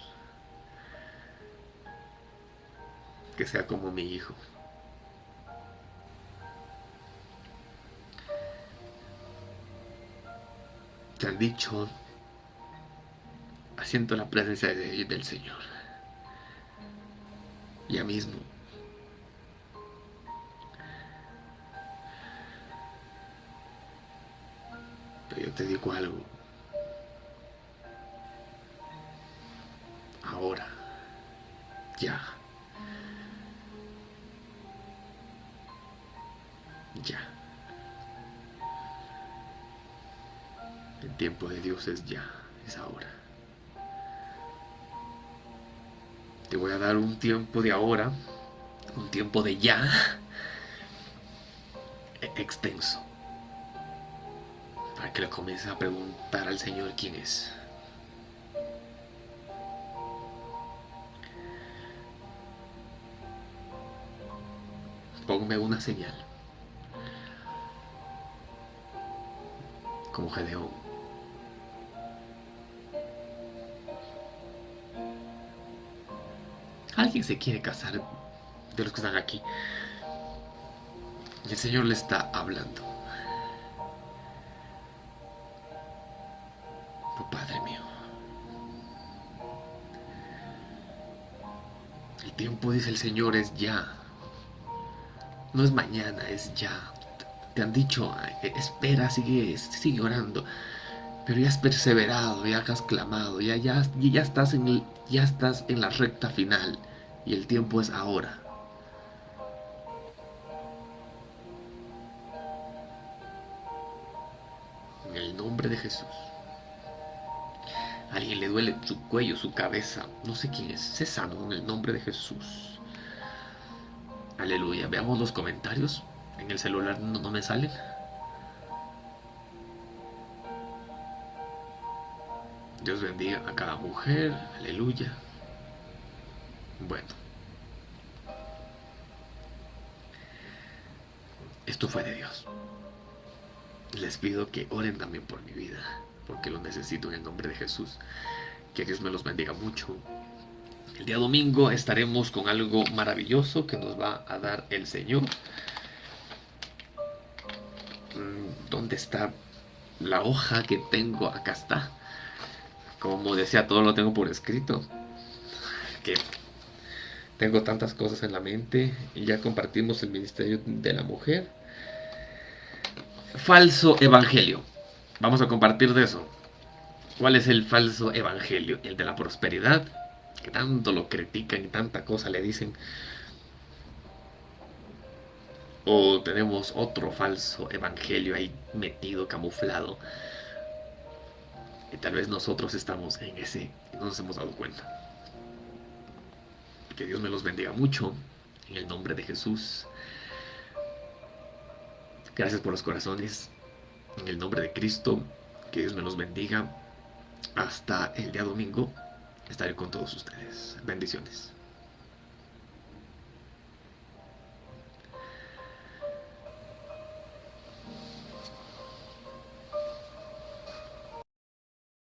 Que sea como mi hijo. Te han dicho, asiento la presencia del Señor. Ya mismo. Pero yo te digo algo. Ahora. Ya. Ya. Tiempo de Dios es ya, es ahora. Te voy a dar un tiempo de ahora, un tiempo de ya, extenso, para que le comiences a preguntar al Señor quién es. Ponme una señal. Como Gedeón. Alguien se quiere casar de los que están aquí. Y el Señor le está hablando. Oh Padre mío. El tiempo, dice el Señor, es ya. No es mañana, es ya. Te han dicho, espera, sigue, sigue orando. Pero ya has perseverado, ya has clamado, ya, ya, ya, estás en ya estás en la recta final y el tiempo es ahora. En el nombre de Jesús. Alguien le duele su cuello, su cabeza, no sé quién es. Sano en el nombre de Jesús. Aleluya. Veamos los comentarios. En el celular no, no me salen. Dios bendiga a cada mujer. Aleluya. Bueno. Esto fue de Dios. Les pido que oren también por mi vida, porque lo necesito en el nombre de Jesús. Que Dios me los bendiga mucho. El día domingo estaremos con algo maravilloso que nos va a dar el Señor. Mm, ¿Dónde está la hoja que tengo? Acá está. Como decía, todo lo tengo por escrito. Tengo tantas cosas en la mente y ya compartimos el ministerio de la mujer. Falso evangelio. Vamos a compartir de eso. ¿Cuál es el falso evangelio? El de la prosperidad, que tanto lo critican y tanta cosa le dicen. O tenemos otro falso evangelio ahí metido, camuflado. Y tal vez nosotros estamos en ese y no nos hemos dado cuenta. Que Dios me los bendiga mucho. En el nombre de Jesús. Gracias por los corazones. En el nombre de Cristo. Que Dios me los bendiga. Hasta el día domingo. Estaré con todos ustedes. Bendiciones.